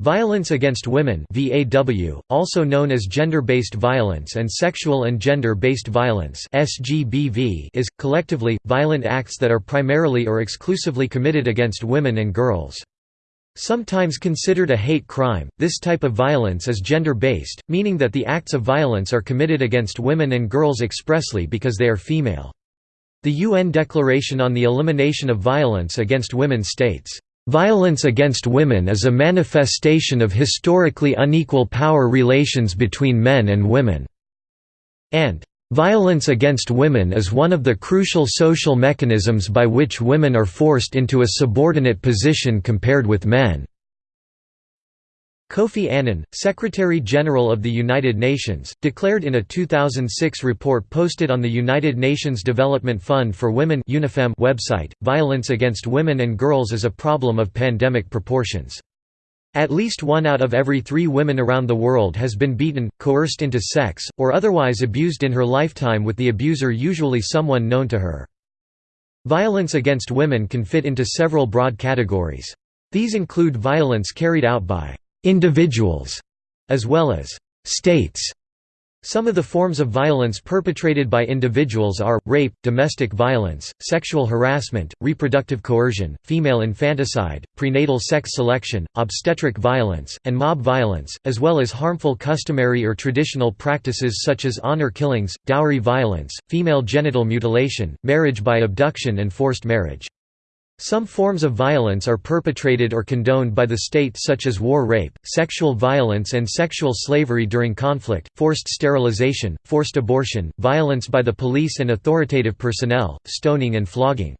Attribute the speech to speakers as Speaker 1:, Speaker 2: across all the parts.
Speaker 1: Violence against women VAW, also known as gender-based violence and sexual and gender-based violence SGBV, is, collectively, violent acts that are primarily or exclusively committed against women and girls. Sometimes considered a hate crime, this type of violence is gender-based, meaning that the acts of violence are committed against women and girls expressly because they are female. The UN Declaration on the Elimination of Violence Against Women states, Violence against women is a manifestation of historically unequal power relations between men and women." and "...violence against women is one of the crucial social mechanisms by which women are forced into a subordinate position compared with men." Kofi Annan, Secretary-General of the United Nations, declared in a 2006 report posted on the United Nations Development Fund for Women website, violence against women and girls is a problem of pandemic proportions. At least one out of every three women around the world has been beaten, coerced into sex, or otherwise abused in her lifetime with the abuser usually someone known to her. Violence against women can fit into several broad categories. These include violence carried out by individuals, as well as states. Some of the forms of violence perpetrated by individuals are, rape, domestic violence, sexual harassment, reproductive coercion, female infanticide, prenatal sex selection, obstetric violence, and mob violence, as well as harmful customary or traditional practices such as honor killings, dowry violence, female genital mutilation, marriage by abduction and forced marriage. Some forms of violence are perpetrated or condoned by the state such as war rape, sexual violence and sexual slavery during conflict, forced sterilization, forced abortion, violence by the police and authoritative personnel, stoning and flogging.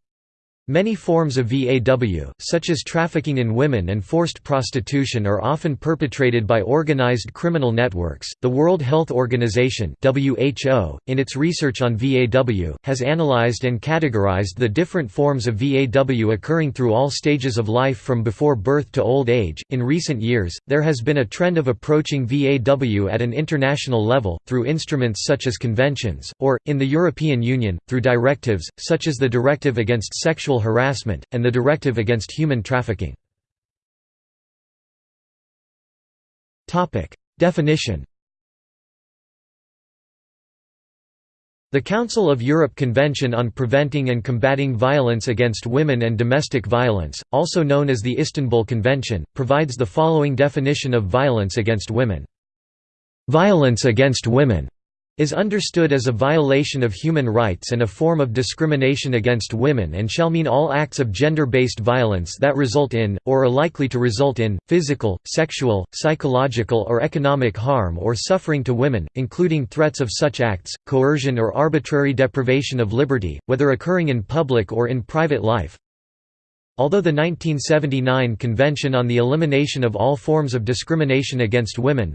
Speaker 1: Many forms of VAW, such as trafficking in women and forced prostitution, are often perpetrated by organized criminal networks. The World Health Organization (WHO), in its research on VAW, has analyzed and categorized the different forms of VAW occurring through all stages of life from before birth to old age. In recent years, there has been a trend of approaching VAW at an international level through instruments such as conventions, or in the European Union through directives such as the Directive Against Sexual sexual harassment, and the Directive Against Human Trafficking. Definition The Council of Europe Convention on Preventing and Combating Violence Against Women and Domestic Violence, also known as the Istanbul Convention, provides the following definition of violence against women. Violence against women is understood as a violation of human rights and a form of discrimination against women and shall mean all acts of gender-based violence that result in, or are likely to result in, physical, sexual, psychological or economic harm or suffering to women, including threats of such acts, coercion or arbitrary deprivation of liberty, whether occurring in public or in private life, Although the 1979 Convention on the Elimination of All Forms of Discrimination Against Women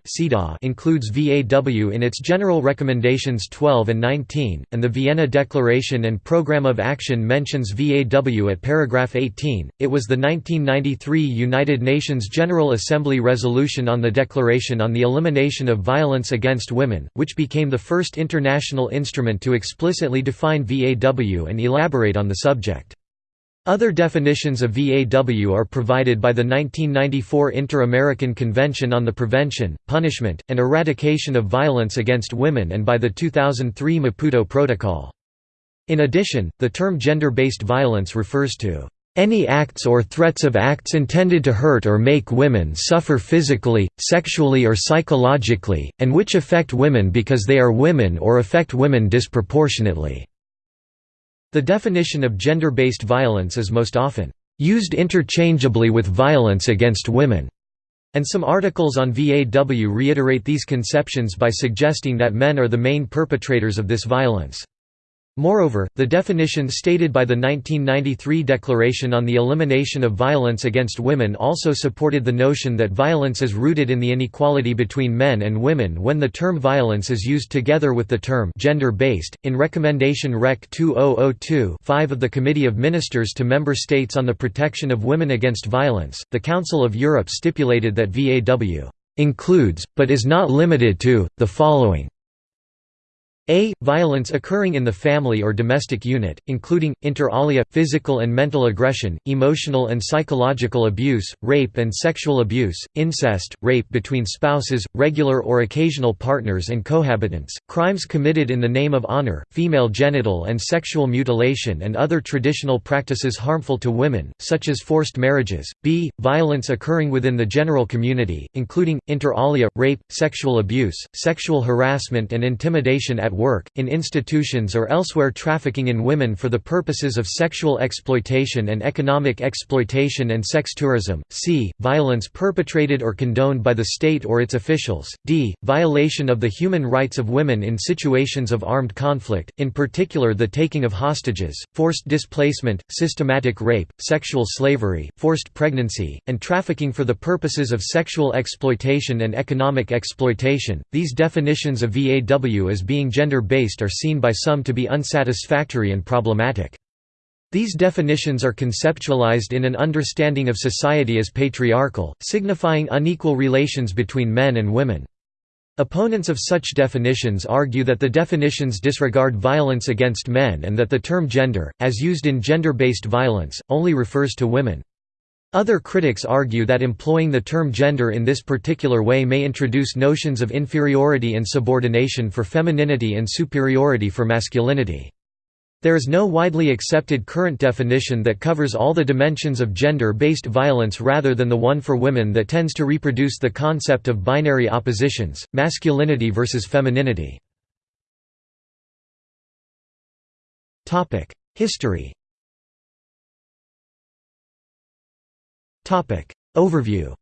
Speaker 1: includes VAW in its General Recommendations 12 and 19, and the Vienna Declaration and Programme of Action mentions VAW at paragraph 18, it was the 1993 United Nations General Assembly Resolution on the Declaration on the Elimination of Violence Against Women, which became the first international instrument to explicitly define VAW and elaborate on the subject. Other definitions of VAW are provided by the 1994 Inter-American Convention on the Prevention, Punishment, and Eradication of Violence Against Women and by the 2003 Maputo Protocol. In addition, the term gender-based violence refers to any acts or threats of acts intended to hurt or make women suffer physically, sexually or psychologically, and which affect women because they are women or affect women disproportionately. The definition of gender-based violence is most often used interchangeably with violence against women, and some articles on VAW reiterate these conceptions by suggesting that men are the main perpetrators of this violence. Moreover, the definition stated by the 1993 Declaration on the Elimination of Violence Against Women also supported the notion that violence is rooted in the inequality between men and women when the term violence is used together with the term gender-based. In Recommendation Rec 2002-5 of the Committee of Ministers to Member States on the Protection of Women Against Violence, the Council of Europe stipulated that VAW includes, but is not limited to, the following a. Violence occurring in the family or domestic unit, including, inter alia, physical and mental aggression, emotional and psychological abuse, rape and sexual abuse, incest, rape between spouses, regular or occasional partners and cohabitants, crimes committed in the name of honor, female genital and sexual mutilation and other traditional practices harmful to women, such as forced marriages. b. Violence occurring within the general community, including, inter alia, rape, sexual abuse, sexual harassment and intimidation at work, in institutions or elsewhere trafficking in women for the purposes of sexual exploitation and economic exploitation and sex tourism, c. violence perpetrated or condoned by the state or its officials, d. violation of the human rights of women in situations of armed conflict, in particular the taking of hostages, forced displacement, systematic rape, sexual slavery, forced pregnancy, and trafficking for the purposes of sexual exploitation and economic exploitation. These definitions of VAW as being gender-based are seen by some to be unsatisfactory and problematic. These definitions are conceptualized in an understanding of society as patriarchal, signifying unequal relations between men and women. Opponents of such definitions argue that the definitions disregard violence against men and that the term gender, as used in gender-based violence, only refers to women. Other critics argue that employing the term gender in this particular way may introduce notions of inferiority and subordination for femininity and superiority for masculinity. There is no widely accepted current definition that covers all the dimensions of gender-based violence rather than the one for women that tends to reproduce the concept of binary oppositions, masculinity versus femininity. History Overview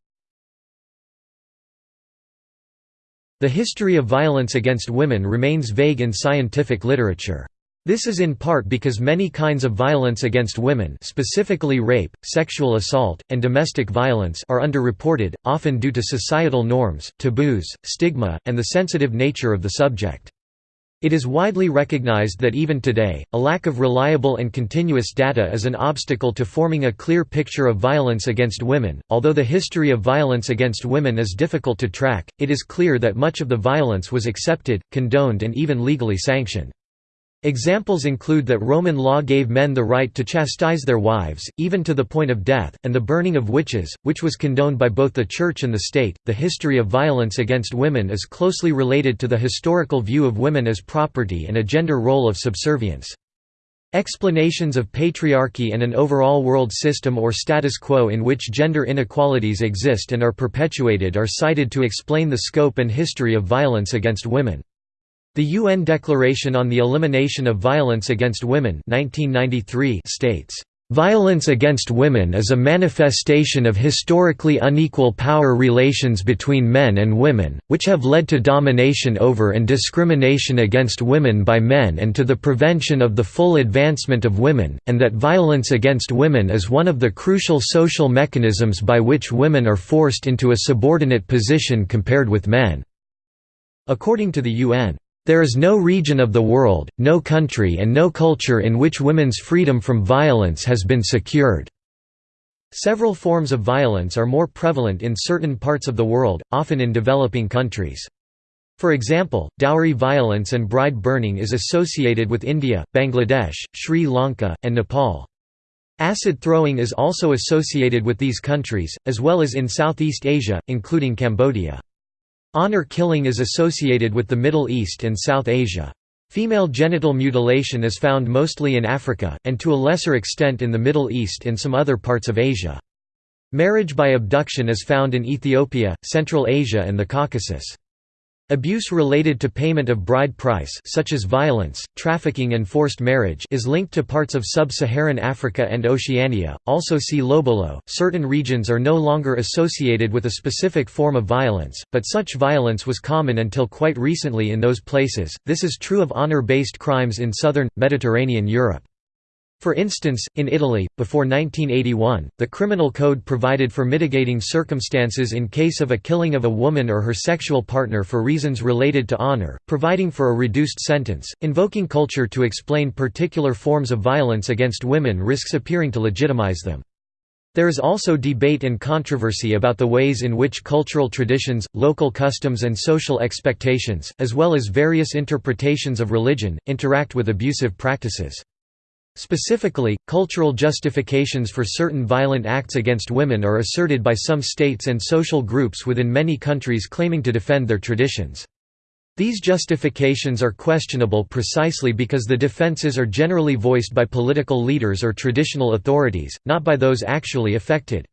Speaker 1: The history of violence against women remains vague in scientific literature. This is in part because many kinds of violence against women specifically rape, sexual assault, and domestic violence are underreported, often due to societal norms, taboos, stigma, and the sensitive nature of the subject. It is widely recognized that even today, a lack of reliable and continuous data is an obstacle to forming a clear picture of violence against women. Although the history of violence against women is difficult to track, it is clear that much of the violence was accepted, condoned, and even legally sanctioned. Examples include that Roman law gave men the right to chastise their wives, even to the point of death, and the burning of witches, which was condoned by both the Church and the state. The history of violence against women is closely related to the historical view of women as property and a gender role of subservience. Explanations of patriarchy and an overall world system or status quo in which gender inequalities exist and are perpetuated are cited to explain the scope and history of violence against women. The UN Declaration on the Elimination of Violence Against Women 1993 states, "...violence against women is a manifestation of historically unequal power relations between men and women, which have led to domination over and discrimination against women by men and to the prevention of the full advancement of women, and that violence against women is one of the crucial social mechanisms by which women are forced into a subordinate position compared with men." According to the UN, there is no region of the world, no country and no culture in which women's freedom from violence has been secured." Several forms of violence are more prevalent in certain parts of the world, often in developing countries. For example, dowry violence and bride burning is associated with India, Bangladesh, Sri Lanka, and Nepal. Acid throwing is also associated with these countries, as well as in Southeast Asia, including Cambodia. Honor killing is associated with the Middle East and South Asia. Female genital mutilation is found mostly in Africa, and to a lesser extent in the Middle East and some other parts of Asia. Marriage by abduction is found in Ethiopia, Central Asia and the Caucasus. Abuse related to payment of bride price such as violence, trafficking and forced marriage is linked to parts of sub-Saharan Africa and Oceania. Also see Lobolo. Certain regions are no longer associated with a specific form of violence, but such violence was common until quite recently in those places. This is true of honor-based crimes in southern Mediterranean Europe. For instance, in Italy, before 1981, the criminal code provided for mitigating circumstances in case of a killing of a woman or her sexual partner for reasons related to honor, providing for a reduced sentence, invoking culture to explain particular forms of violence against women risks appearing to legitimize them. There is also debate and controversy about the ways in which cultural traditions, local customs and social expectations, as well as various interpretations of religion, interact with abusive practices. Specifically, cultural justifications for certain violent acts against women are asserted by some states and social groups within many countries claiming to defend their traditions. These justifications are questionable precisely because the defenses are generally voiced by political leaders or traditional authorities, not by those actually affected.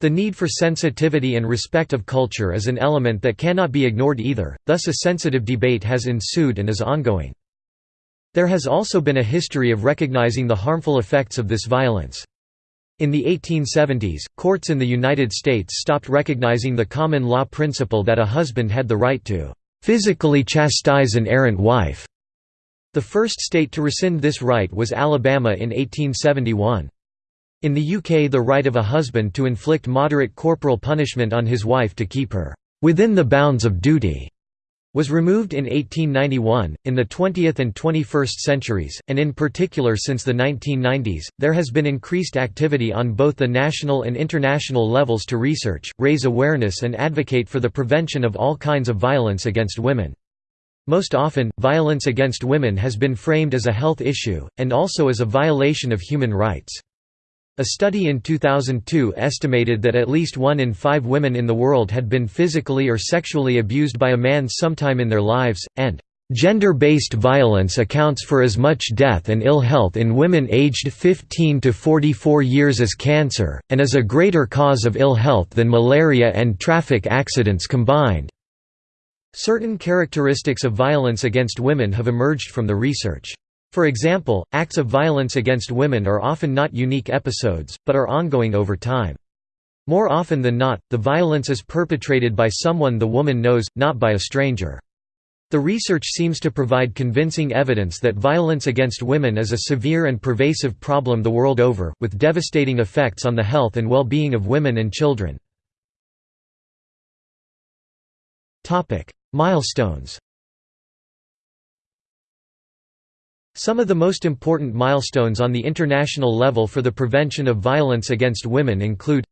Speaker 1: The need for sensitivity and respect of culture is an element that cannot be ignored either, thus a sensitive debate has ensued and is ongoing. There has also been a history of recognizing the harmful effects of this violence. In the 1870s, courts in the United States stopped recognizing the common law principle that a husband had the right to physically chastise an errant wife. The first state to rescind this right was Alabama in 1871. In the UK the right of a husband to inflict moderate corporal punishment on his wife to keep her within the bounds of duty was removed in 1891. In the 20th and 21st centuries, and in particular since the 1990s, there has been increased activity on both the national and international levels to research, raise awareness, and advocate for the prevention of all kinds of violence against women. Most often, violence against women has been framed as a health issue, and also as a violation of human rights. A study in 2002 estimated that at least one in five women in the world had been physically or sexually abused by a man sometime in their lives, and Gender-based violence accounts for as much death and ill health in women aged 15 to 44 years as cancer, and is a greater cause of ill health than malaria and traffic accidents combined. Certain characteristics of violence against women have emerged from the research. For example, acts of violence against women are often not unique episodes, but are ongoing over time. More often than not, the violence is perpetrated by someone the woman knows, not by a stranger. The research seems to provide convincing evidence that violence against women is a severe and pervasive problem the world over, with devastating effects on the health and well-being of women and children. Milestones Some of the most important milestones on the international level for the prevention of violence against women include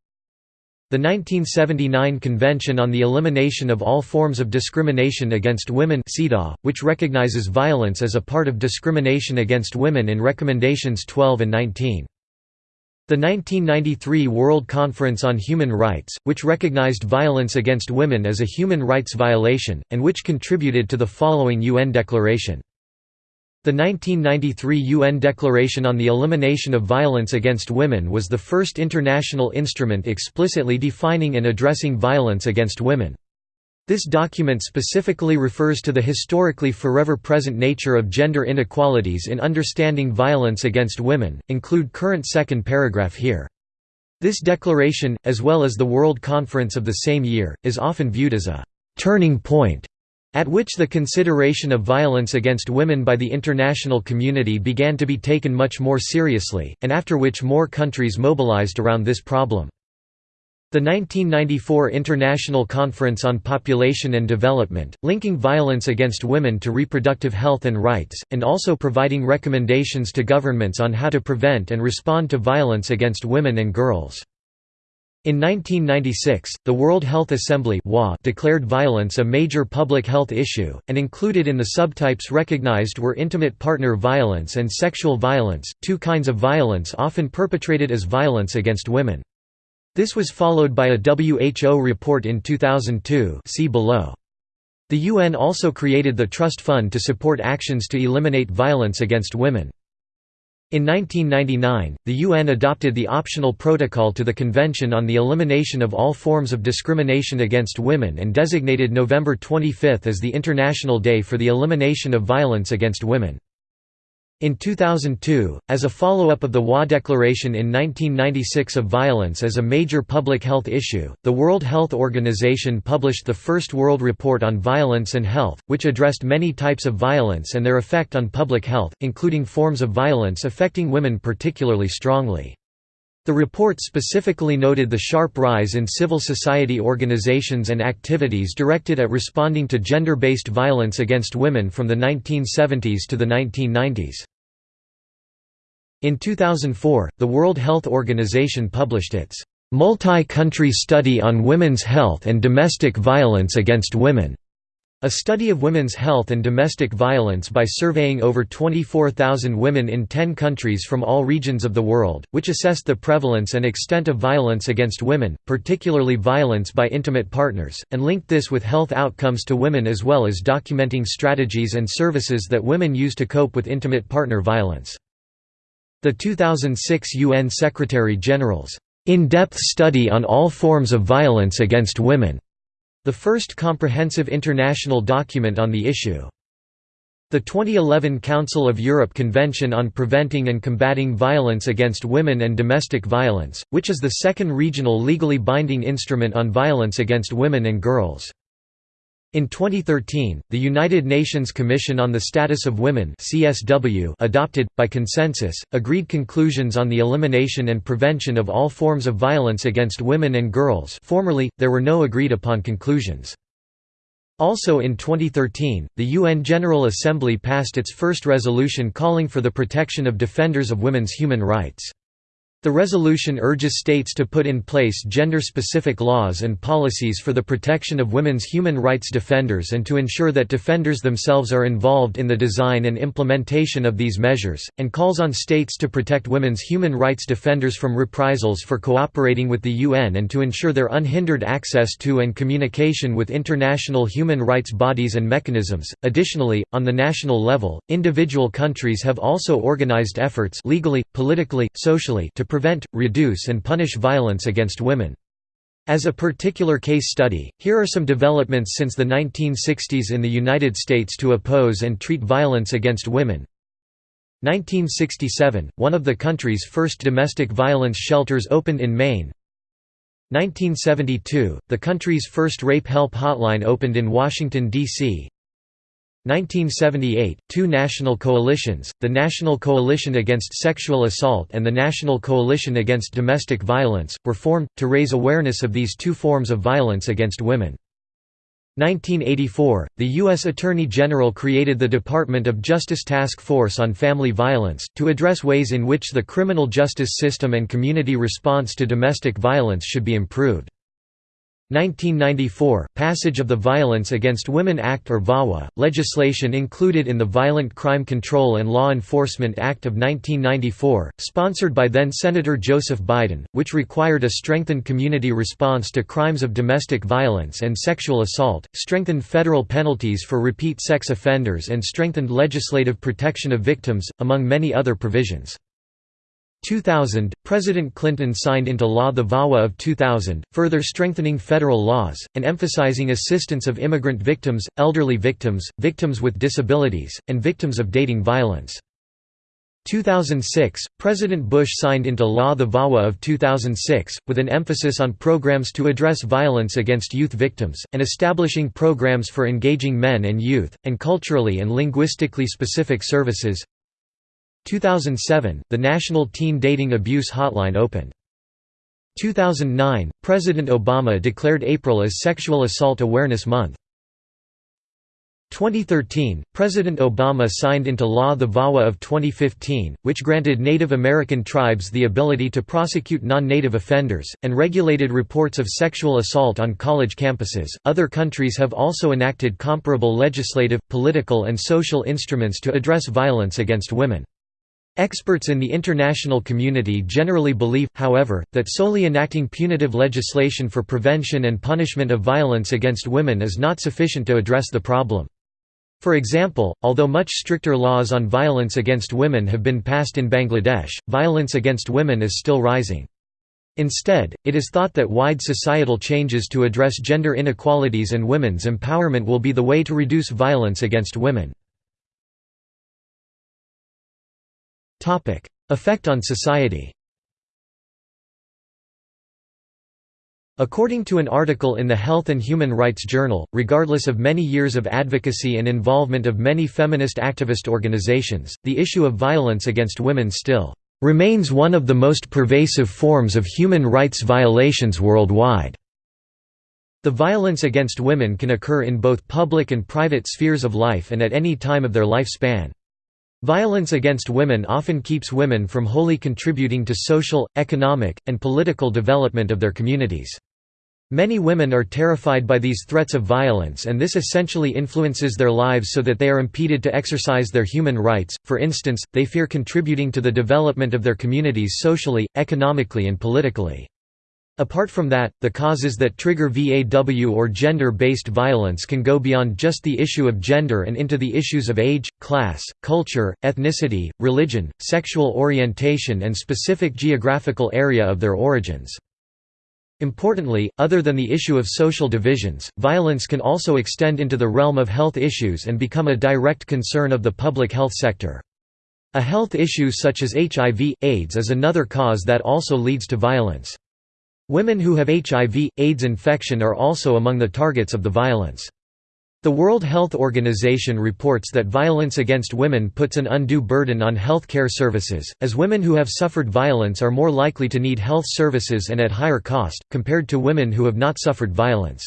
Speaker 1: the 1979 Convention on the Elimination of All Forms of Discrimination Against Women which recognizes violence as a part of discrimination against women in Recommendations 12 and 19. The 1993 World Conference on Human Rights, which recognized violence against women as a human rights violation, and which contributed to the following UN declaration. The 1993 UN Declaration on the Elimination of Violence Against Women was the first international instrument explicitly defining and addressing violence against women. This document specifically refers to the historically forever present nature of gender inequalities in understanding violence against women, include current second paragraph here. This declaration, as well as the World Conference of the same year, is often viewed as a «turning point» at which the consideration of violence against women by the international community began to be taken much more seriously, and after which more countries mobilized around this problem. The 1994 International Conference on Population and Development, linking violence against women to reproductive health and rights, and also providing recommendations to governments on how to prevent and respond to violence against women and girls. In 1996, the World Health Assembly declared violence a major public health issue, and included in the subtypes recognized were intimate partner violence and sexual violence, two kinds of violence often perpetrated as violence against women. This was followed by a WHO report in 2002 see below. The UN also created the Trust Fund to support actions to eliminate violence against women. In 1999, the UN adopted the optional protocol to the Convention on the Elimination of All Forms of Discrimination Against Women and designated November 25 as the International Day for the Elimination of Violence Against Women. In 2002, as a follow-up of the WA Declaration in 1996 of violence as a major public health issue, the World Health Organization published the first World Report on Violence and Health, which addressed many types of violence and their effect on public health, including forms of violence affecting women particularly strongly. The report specifically noted the sharp rise in civil society organizations and activities directed at responding to gender-based violence against women from the 1970s to the 1990s. In 2004, the World Health Organization published its Multi-Country Study on Women's Health and Domestic Violence Against Women, a study of women's health and domestic violence by surveying over 24,000 women in 10 countries from all regions of the world, which assessed the prevalence and extent of violence against women, particularly violence by intimate partners, and linked this with health outcomes to women as well as documenting strategies and services that women use to cope with intimate partner violence. The 2006 UN Secretary-General's in-depth study on all forms of violence against women, the first comprehensive international document on the issue. The 2011 Council of Europe Convention on Preventing and Combating Violence Against Women and Domestic Violence, which is the second regional legally binding instrument on violence against women and girls. In 2013, the United Nations Commission on the Status of Women (CSW) adopted by consensus agreed conclusions on the elimination and prevention of all forms of violence against women and girls. Formerly, there were no agreed upon conclusions. Also in 2013, the UN General Assembly passed its first resolution calling for the protection of defenders of women's human rights. The resolution urges states to put in place gender-specific laws and policies for the protection of women's human rights defenders and to ensure that defenders themselves are involved in the design and implementation of these measures, and calls on states to protect women's human rights defenders from reprisals for cooperating with the UN and to ensure their unhindered access to and communication with international human rights bodies and mechanisms. Additionally, on the national level, individual countries have also organized efforts legally, politically, socially to prevent, reduce and punish violence against women. As a particular case study, here are some developments since the 1960s in the United States to oppose and treat violence against women. 1967 – One of the country's first domestic violence shelters opened in Maine 1972 – The country's first rape help hotline opened in Washington, D.C. 1978, two national coalitions, the National Coalition Against Sexual Assault and the National Coalition Against Domestic Violence, were formed, to raise awareness of these two forms of violence against women. 1984, the U.S. Attorney General created the Department of Justice Task Force on Family Violence, to address ways in which the criminal justice system and community response to domestic violence should be improved. 1994 – Passage of the Violence Against Women Act or VAWA, legislation included in the Violent Crime Control and Law Enforcement Act of 1994, sponsored by then-Senator Joseph Biden, which required a strengthened community response to crimes of domestic violence and sexual assault, strengthened federal penalties for repeat sex offenders and strengthened legislative protection of victims, among many other provisions. 2000, President Clinton signed into law the VAWA of 2000, further strengthening federal laws, and emphasizing assistance of immigrant victims, elderly victims, victims with disabilities, and victims of dating violence. 2006, President Bush signed into law the VAWA of 2006, with an emphasis on programs to address violence against youth victims, and establishing programs for engaging men and youth, and culturally and linguistically specific services. 2007, the National Teen Dating Abuse Hotline opened. 2009, President Obama declared April as Sexual Assault Awareness Month. 2013, President Obama signed into law the VAWA of 2015, which granted Native American tribes the ability to prosecute non-native offenders, and regulated reports of sexual assault on college campuses. Other countries have also enacted comparable legislative, political, and social instruments to address violence against women. Experts in the international community generally believe, however, that solely enacting punitive legislation for prevention and punishment of violence against women is not sufficient to address the problem. For example, although much stricter laws on violence against women have been passed in Bangladesh, violence against women is still rising. Instead, it is thought that wide societal changes to address gender inequalities and women's empowerment will be the way to reduce violence against women. Effect on society According to an article in the Health and Human Rights Journal, regardless of many years of advocacy and involvement of many feminist activist organizations, the issue of violence against women still remains one of the most pervasive forms of human rights violations worldwide. The violence against women can occur in both public and private spheres of life and at any time of their lifespan. Violence against women often keeps women from wholly contributing to social, economic, and political development of their communities. Many women are terrified by these threats of violence and this essentially influences their lives so that they are impeded to exercise their human rights, for instance, they fear contributing to the development of their communities socially, economically and politically. Apart from that, the causes that trigger VAW or gender-based violence can go beyond just the issue of gender and into the issues of age, class, culture, ethnicity, religion, sexual orientation and specific geographical area of their origins. Importantly, other than the issue of social divisions, violence can also extend into the realm of health issues and become a direct concern of the public health sector. A health issue such as HIV, AIDS is another cause that also leads to violence. Women who have HIV, AIDS infection are also among the targets of the violence. The World Health Organization reports that violence against women puts an undue burden on health care services, as women who have suffered violence are more likely to need health services and at higher cost, compared to women who have not suffered violence.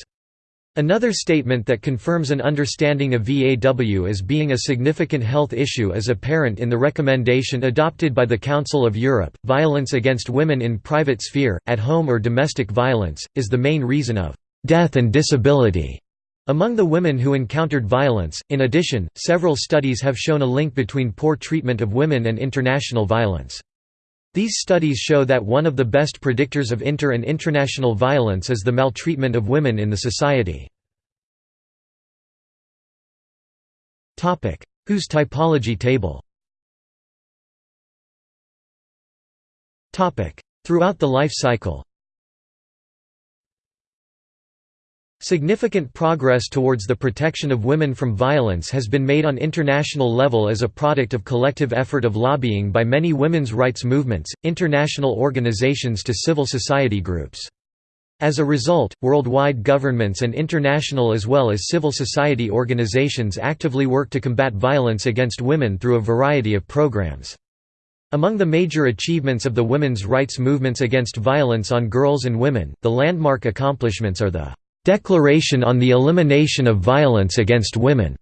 Speaker 1: Another statement that confirms an understanding of VAW as being a significant health issue is apparent in the recommendation adopted by the Council of Europe. Violence against women in private sphere, at home or domestic violence, is the main reason of death and disability among the women who encountered violence, in addition, several studies have shown a link between poor treatment of women and international violence. These studies show that one of the best predictors of inter- and international violence is the maltreatment of women in the society. WHO's typology table? Throughout the life cycle Significant progress towards the protection of women from violence has been made on international level as a product of collective effort of lobbying by many women's rights movements, international organizations to civil society groups. As a result, worldwide governments and international as well as civil society organizations actively work to combat violence against women through a variety of programs. Among the major achievements of the women's rights movements against violence on girls and women, the landmark accomplishments are the Declaration on the Elimination of Violence Against Women,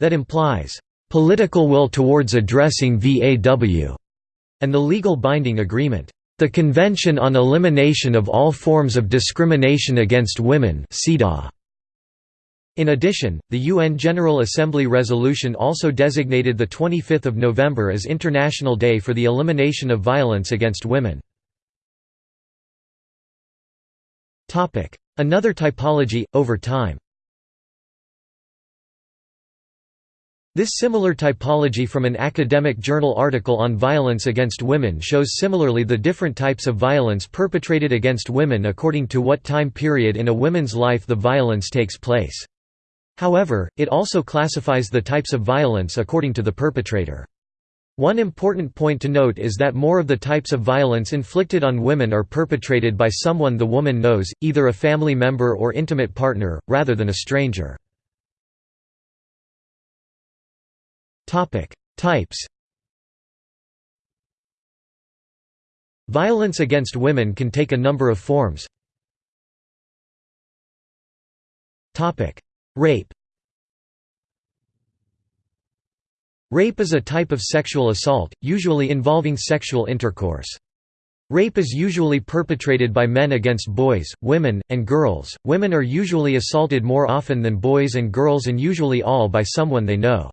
Speaker 1: that implies political will towards addressing VAW, and the legal binding agreement, the Convention on Elimination of All Forms of Discrimination Against Women In addition, the UN General Assembly resolution also designated 25 November as International Day for the Elimination of Violence Against Women. Another typology, over time This similar typology from an academic journal article on violence against women shows similarly the different types of violence perpetrated against women according to what time period in a woman's life the violence takes place. However, it also classifies the types of violence according to the perpetrator. One important point to note is that more of the types of violence inflicted on women are perpetrated by someone the woman knows, either a family member or intimate partner, rather than a stranger. Types Violence against women can take a number of forms. Rape Rape is a type of sexual assault, usually involving sexual intercourse. Rape is usually perpetrated by men against boys, women, and girls. Women are usually assaulted more often than boys and girls and usually all by someone they know.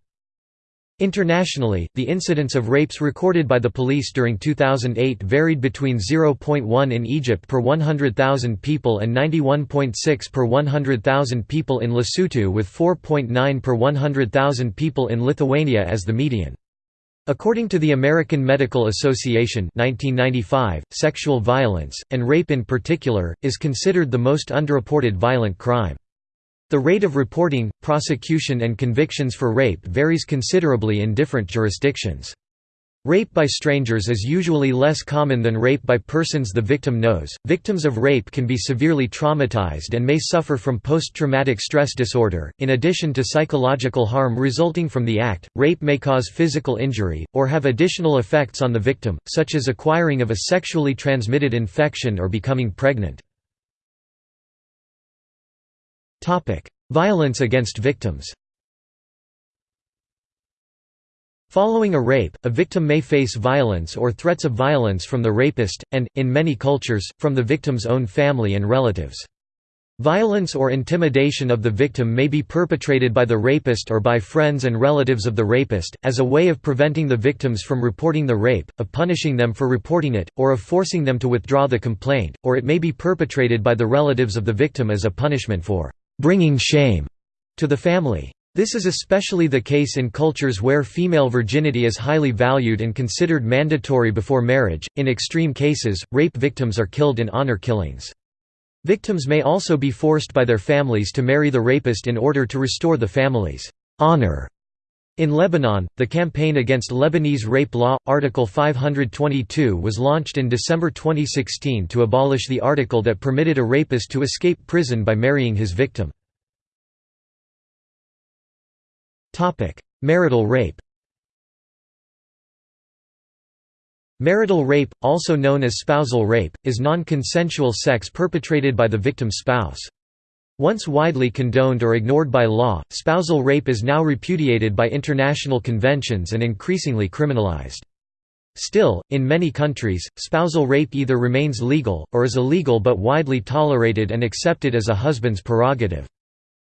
Speaker 1: Internationally, the incidence of rapes recorded by the police during 2008 varied between 0.1 in Egypt per 100,000 people and 91.6 per 100,000 people in Lesotho with 4.9 per 100,000 people in Lithuania as the median. According to the American Medical Association 1995, sexual violence, and rape in particular, is considered the most underreported violent crime. The rate of reporting, prosecution and convictions for rape varies considerably in different jurisdictions. Rape by strangers is usually less common than rape by persons the victim knows. Victims of rape can be severely traumatized and may suffer from post traumatic stress disorder. In addition to psychological harm resulting from the act, rape may cause physical injury, or have additional effects on the victim, such as acquiring of a sexually transmitted infection or becoming pregnant. Topic: Violence against victims. Following a rape, a victim may face violence or threats of violence from the rapist, and, in many cultures, from the victim's own family and relatives. Violence or intimidation of the victim may be perpetrated by the rapist or by friends and relatives of the rapist, as a way of preventing the victims from reporting the rape, of punishing them for reporting it, or of forcing them to withdraw the complaint, or it may be perpetrated by the relatives of the victim as a punishment for «bringing shame» to the family. This is especially the case in cultures where female virginity is highly valued and considered mandatory before marriage. In extreme cases, rape victims are killed in honor killings. Victims may also be forced by their families to marry the rapist in order to restore the family's honor. In Lebanon, the campaign against Lebanese rape law, Article 522 was launched in December 2016 to abolish the article that permitted a rapist to escape prison by marrying his victim. Marital rape Marital rape, also known as spousal rape, is non-consensual sex perpetrated by the victim's spouse. Once widely condoned or ignored by law, spousal rape is now repudiated by international conventions and increasingly criminalized. Still, in many countries, spousal rape either remains legal, or is illegal but widely tolerated and accepted as a husband's prerogative.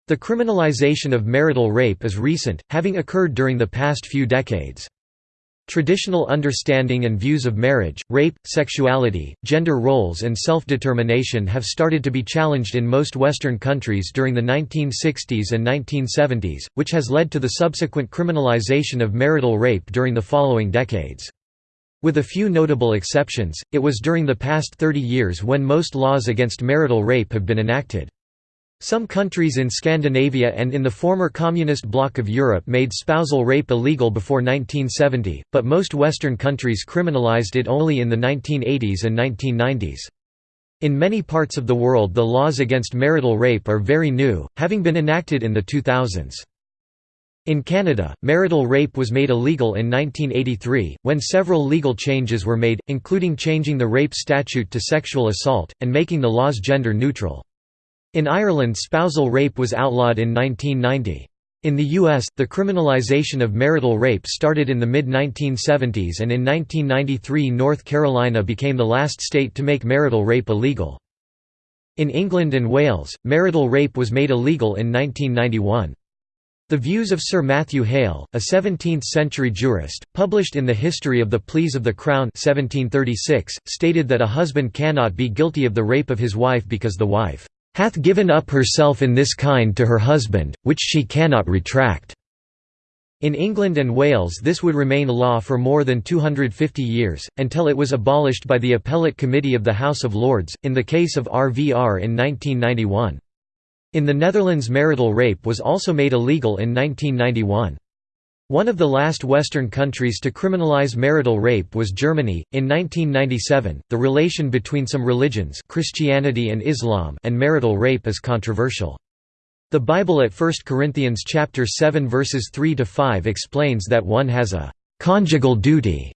Speaker 1: The criminalization of marital rape is recent, having occurred during the past few decades. Traditional understanding and views of marriage, rape, sexuality, gender roles and self-determination have started to be challenged in most Western countries during the 1960s and 1970s, which has led to the subsequent criminalization of marital rape during the following decades. With a few notable exceptions, it was during the past 30 years when most laws against marital rape have been enacted. Some countries in Scandinavia and in the former communist bloc of Europe made spousal rape illegal before 1970, but most Western countries criminalized it only in the 1980s and 1990s. In many parts of the world the laws against marital rape are very new, having been enacted in the 2000s. In Canada, marital rape was made illegal in 1983, when several legal changes were made, including changing the rape statute to sexual assault, and making the laws gender neutral. In Ireland spousal rape was outlawed in 1990. In the U.S., the criminalization of marital rape started in the mid-1970s and in 1993 North Carolina became the last state to make marital rape illegal. In England and Wales, marital rape was made illegal in 1991. The views of Sir Matthew Hale, a 17th-century jurist, published in the History of the Pleas of the Crown 1736, stated that a husband cannot be guilty of the rape of his wife because the wife hath given up herself in this kind to her husband, which she cannot retract." In England and Wales this would remain a law for more than 250 years, until it was abolished by the Appellate Committee of the House of Lords, in the case of RVR in 1991. In the Netherlands marital rape was also made illegal in 1991. One of the last Western countries to criminalize marital rape was Germany. In 1997, the relation between some religions, Christianity and Islam, and marital rape is controversial. The Bible at 1 Corinthians chapter 7 verses 3 to 5 explains that one has a conjugal duty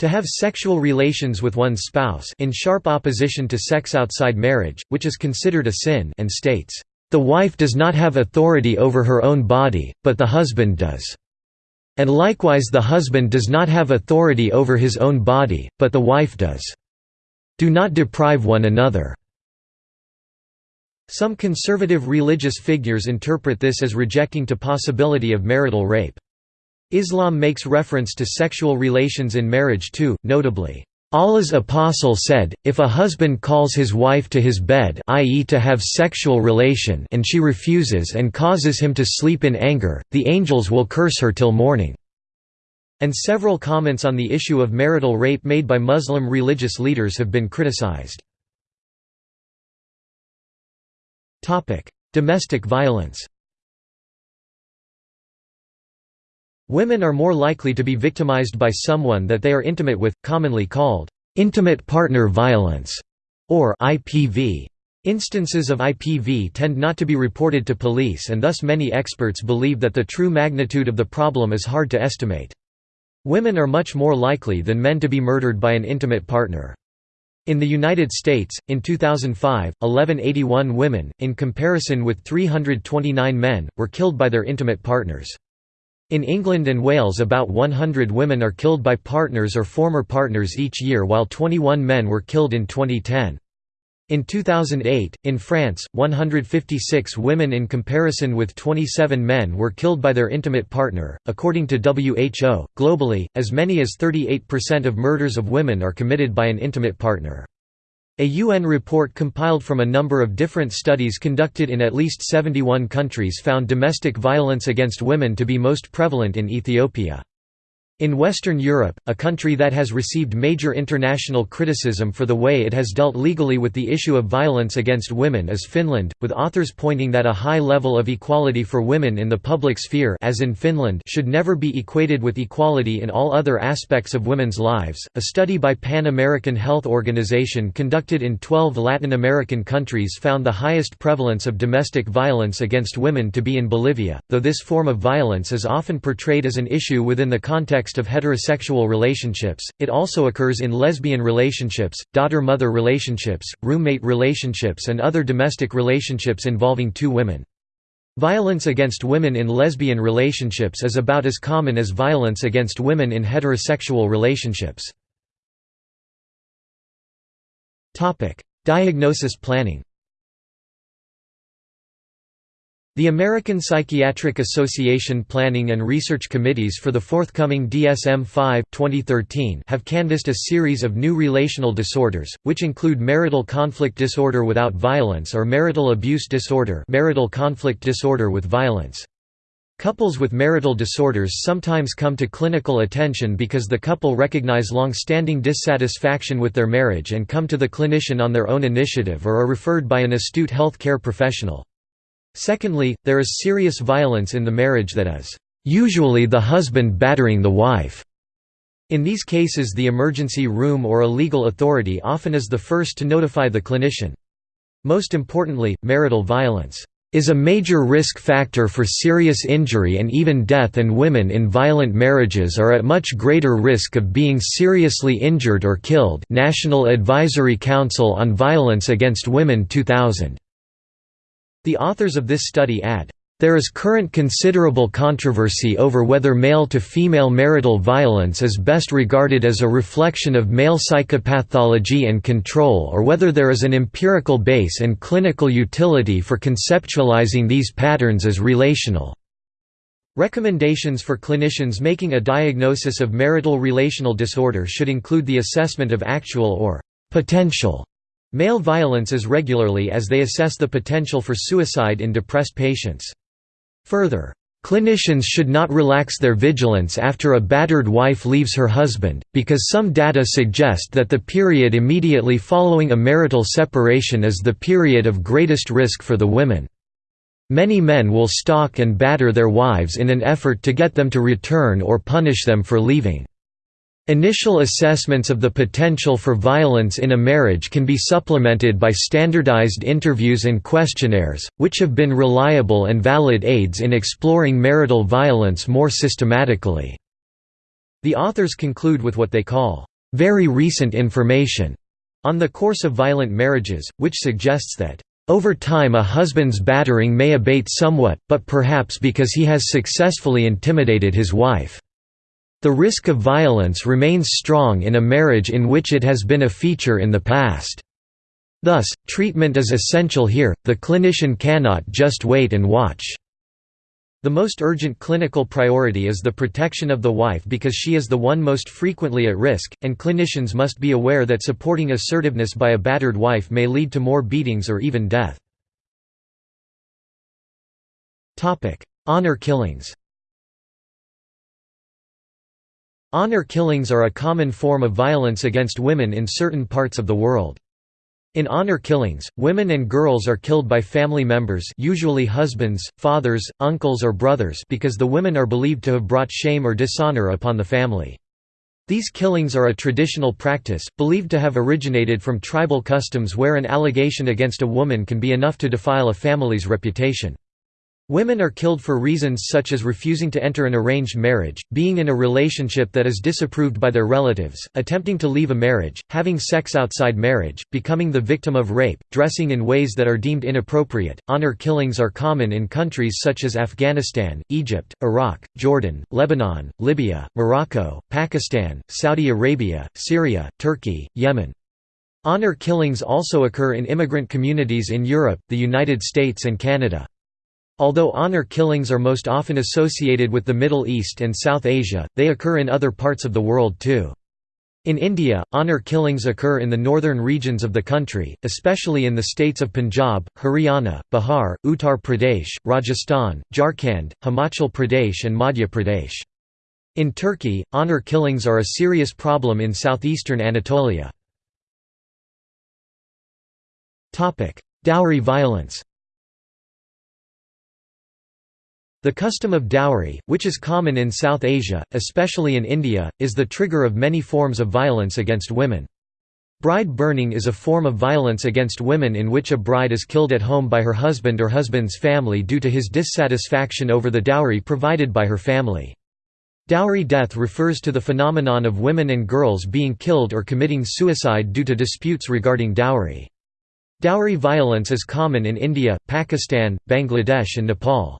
Speaker 1: to have sexual relations with one's spouse in sharp opposition to sex outside marriage, which is considered a sin and states, "The wife does not have authority over her own body, but the husband does." And likewise the husband does not have authority over his own body, but the wife does. Do not deprive one another." Some conservative religious figures interpret this as rejecting to possibility of marital rape. Islam makes reference to sexual relations in marriage too, notably, Allah's apostle said, if a husband calls his wife to his bed i.e. to have sexual relation and she refuses and causes him to sleep in anger, the angels will curse her till morning." And several comments on the issue of marital rape made by Muslim religious leaders have been criticized. Domestic violence Women are more likely to be victimized by someone that they are intimate with, commonly called intimate partner violence, or IPV. Instances of IPV tend not to be reported to police and thus many experts believe that the true magnitude of the problem is hard to estimate. Women are much more likely than men to be murdered by an intimate partner. In the United States, in 2005, 1181 women, in comparison with 329 men, were killed by their intimate partners. In England and Wales about 100 women are killed by partners or former partners each year while 21 men were killed in 2010. In 2008, in France, 156 women in comparison with 27 men were killed by their intimate partner. According to WHO, globally, as many as 38% of murders of women are committed by an intimate partner. A UN report compiled from a number of different studies conducted in at least 71 countries found domestic violence against women to be most prevalent in Ethiopia. In Western Europe, a country that has received major international criticism for the way it has dealt legally with the issue of violence against women is Finland, with authors pointing that a high level of equality for women in the public sphere as in Finland should never be equated with equality in all other aspects of women's lives. A study by Pan American Health Organization conducted in 12 Latin American countries found the highest prevalence of domestic violence against women to be in Bolivia, though this form of violence is often portrayed as an issue within the context context of heterosexual relationships, it also occurs in lesbian relationships, daughter-mother relationships, roommate relationships and other domestic relationships involving two women. Violence against women in lesbian relationships is about as common as violence against women in heterosexual relationships. Diagnosis planning The American Psychiatric Association Planning and Research Committees for the forthcoming DSM-5 2013 have canvassed a series of new relational disorders, which include marital conflict disorder without violence or marital abuse disorder marital conflict disorder with violence. Couples with marital disorders sometimes come to clinical attention because the couple recognize long-standing dissatisfaction with their marriage and come to the clinician on their own initiative or are referred by an astute health care professional. Secondly, there is serious violence in the marriage that is, usually the husband battering the wife. In these cases the emergency room or a legal authority often is the first to notify the clinician. Most importantly, marital violence is a major risk factor for serious injury and even death and women in violent marriages are at much greater risk of being seriously injured or killed National Advisory Council on Violence Against Women 2000 the authors of this study add, there is current considerable controversy over whether male-to-female marital violence is best regarded as a reflection of male psychopathology and control or whether there is an empirical base and clinical utility for conceptualizing these patterns as relational. Recommendations for clinicians making a diagnosis of marital relational disorder should include the assessment of actual or potential Male violence as regularly as they assess the potential for suicide in depressed patients. Further, Clinicians should not relax their vigilance after a battered wife leaves her husband, because some data suggest that the period immediately following a marital separation is the period of greatest risk for the women. Many men will stalk and batter their wives in an effort to get them to return or punish them for leaving. Initial assessments of the potential for violence in a marriage can be supplemented by standardized interviews and questionnaires, which have been reliable and valid aids in exploring marital violence more systematically. The authors conclude with what they call, "...very recent information," on the course of violent marriages, which suggests that over time a husband's battering may abate somewhat, but perhaps because he has successfully intimidated his wife. The risk of violence remains strong in a marriage in which it has been a feature in the past. Thus, treatment is essential here, the clinician cannot just wait and watch. The most urgent clinical priority is the protection of the wife because she is the one most frequently at risk, and clinicians must be aware that supporting assertiveness by a battered wife may lead to more beatings or even death. Honor killings Honor killings are a common form of violence against women in certain parts of the world. In honor killings, women and girls are killed by family members usually husbands, fathers, uncles or brothers because the women are believed to have brought shame or dishonor upon the family. These killings are a traditional practice, believed to have originated from tribal customs where an allegation against a woman can be enough to defile a family's reputation. Women are killed for reasons such as refusing to enter an arranged marriage, being in a relationship that is disapproved by their relatives, attempting to leave a marriage, having sex outside marriage, becoming the victim of rape, dressing in ways that are deemed inappropriate. Honor killings are common in countries such as Afghanistan, Egypt, Iraq, Jordan, Lebanon, Libya, Morocco, Pakistan, Saudi Arabia, Syria, Turkey, Yemen. Honor killings also occur in immigrant communities in Europe, the United States and Canada. Although honor killings are most often associated with the Middle East and South Asia, they occur in other parts of the world too. In India, honor killings occur in the northern regions of the country, especially in the states of Punjab, Haryana, Bihar, Uttar Pradesh, Rajasthan, Jharkhand, Himachal Pradesh and Madhya Pradesh. In Turkey, honor killings are a serious problem in southeastern Anatolia. Dowry violence The custom of dowry, which is common in South Asia, especially in India, is the trigger of many forms of violence against women. Bride burning is a form of violence against women in which a bride is killed at home by her husband or husband's family due to his dissatisfaction over the dowry provided by her family. Dowry death refers to the phenomenon of women and girls being killed or committing suicide due to disputes regarding dowry. Dowry violence is common in India, Pakistan, Bangladesh and Nepal.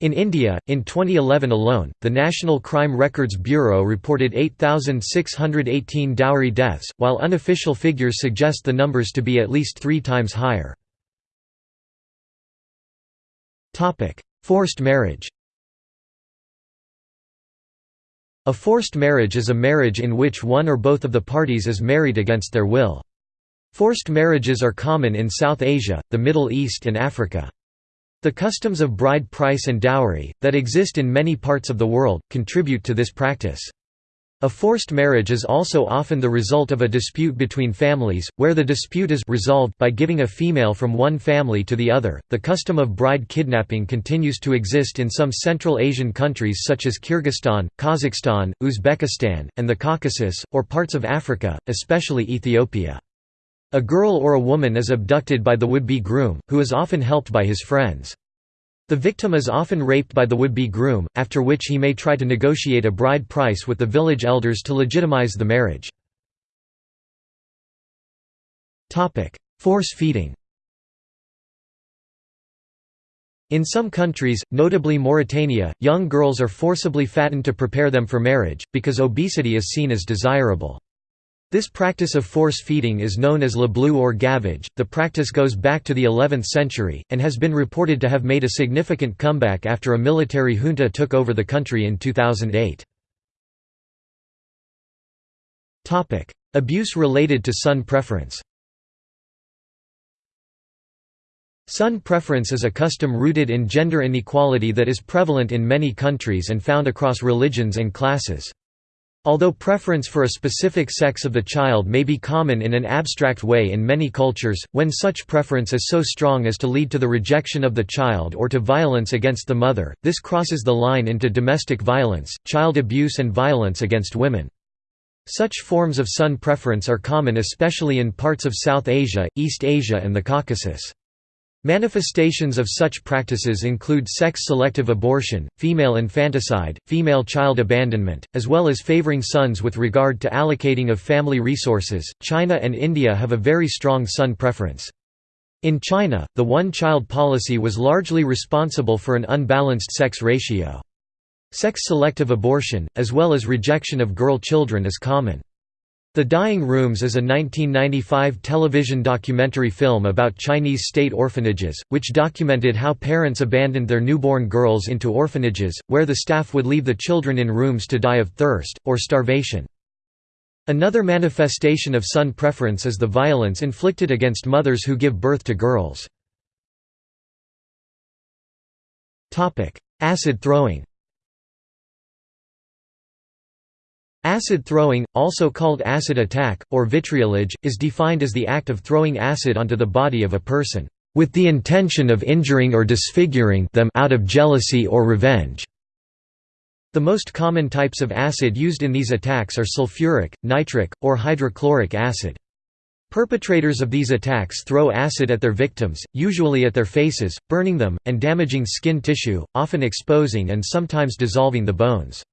Speaker 1: In India, in 2011 alone, the National Crime Records Bureau reported 8,618 dowry deaths, while unofficial figures suggest the numbers to be at least three times higher. Forced marriage A forced marriage is a marriage in which one or both of the parties is married against their will. Forced marriages are common in South Asia, the Middle East and Africa. The customs of bride price and dowry, that exist in many parts of the world, contribute to this practice. A forced marriage is also often the result of a dispute between families, where the dispute is resolved by giving a female from one family to the other. The custom of bride kidnapping continues to exist in some Central Asian countries such as Kyrgyzstan, Kazakhstan, Uzbekistan, and the Caucasus, or parts of Africa, especially Ethiopia. A girl or a woman is abducted by the would-be groom, who is often helped by his friends. The victim is often raped by the would-be groom, after which he may try to negotiate a bride price with the village elders to legitimize the marriage. Force feeding In some countries, notably Mauritania, young girls are forcibly fattened to prepare them for marriage, because obesity is seen as desirable. This practice of force feeding is known as leblouh or gavage. The practice goes back to the 11th century, and has been reported to have made a significant comeback after a military junta took over the country in 2008. Abuse related to son preference Son preference is a custom rooted in gender inequality that is prevalent in many countries and found across religions and classes. Although preference for a specific sex of the child may be common in an abstract way in many cultures, when such preference is so strong as to lead to the rejection of the child or to violence against the mother, this crosses the line into domestic violence, child abuse and violence against women. Such forms of son preference are common especially in parts of South Asia, East Asia and the Caucasus. Manifestations of such practices include sex-selective abortion, female infanticide, female child abandonment, as well as favoring sons with regard to allocating of family resources. China and India have a very strong son preference. In China, the one-child policy was largely responsible for an unbalanced sex ratio. Sex-selective abortion, as well as rejection of girl children is common. The Dying Rooms is a 1995 television documentary film about Chinese state orphanages, which documented how parents abandoned their newborn girls into orphanages, where the staff would leave the children in rooms to die of thirst, or starvation. Another manifestation of son preference is the violence inflicted against mothers who give birth to girls. Acid throwing Acid throwing, also called acid attack, or vitriolage, is defined as the act of throwing acid onto the body of a person, "...with the intention of injuring or disfiguring them out of jealousy or revenge." The most common types of acid used in these attacks are sulfuric, nitric, or hydrochloric acid. Perpetrators of these attacks throw acid at their victims, usually at their faces, burning them, and damaging skin tissue, often exposing and sometimes dissolving the bones.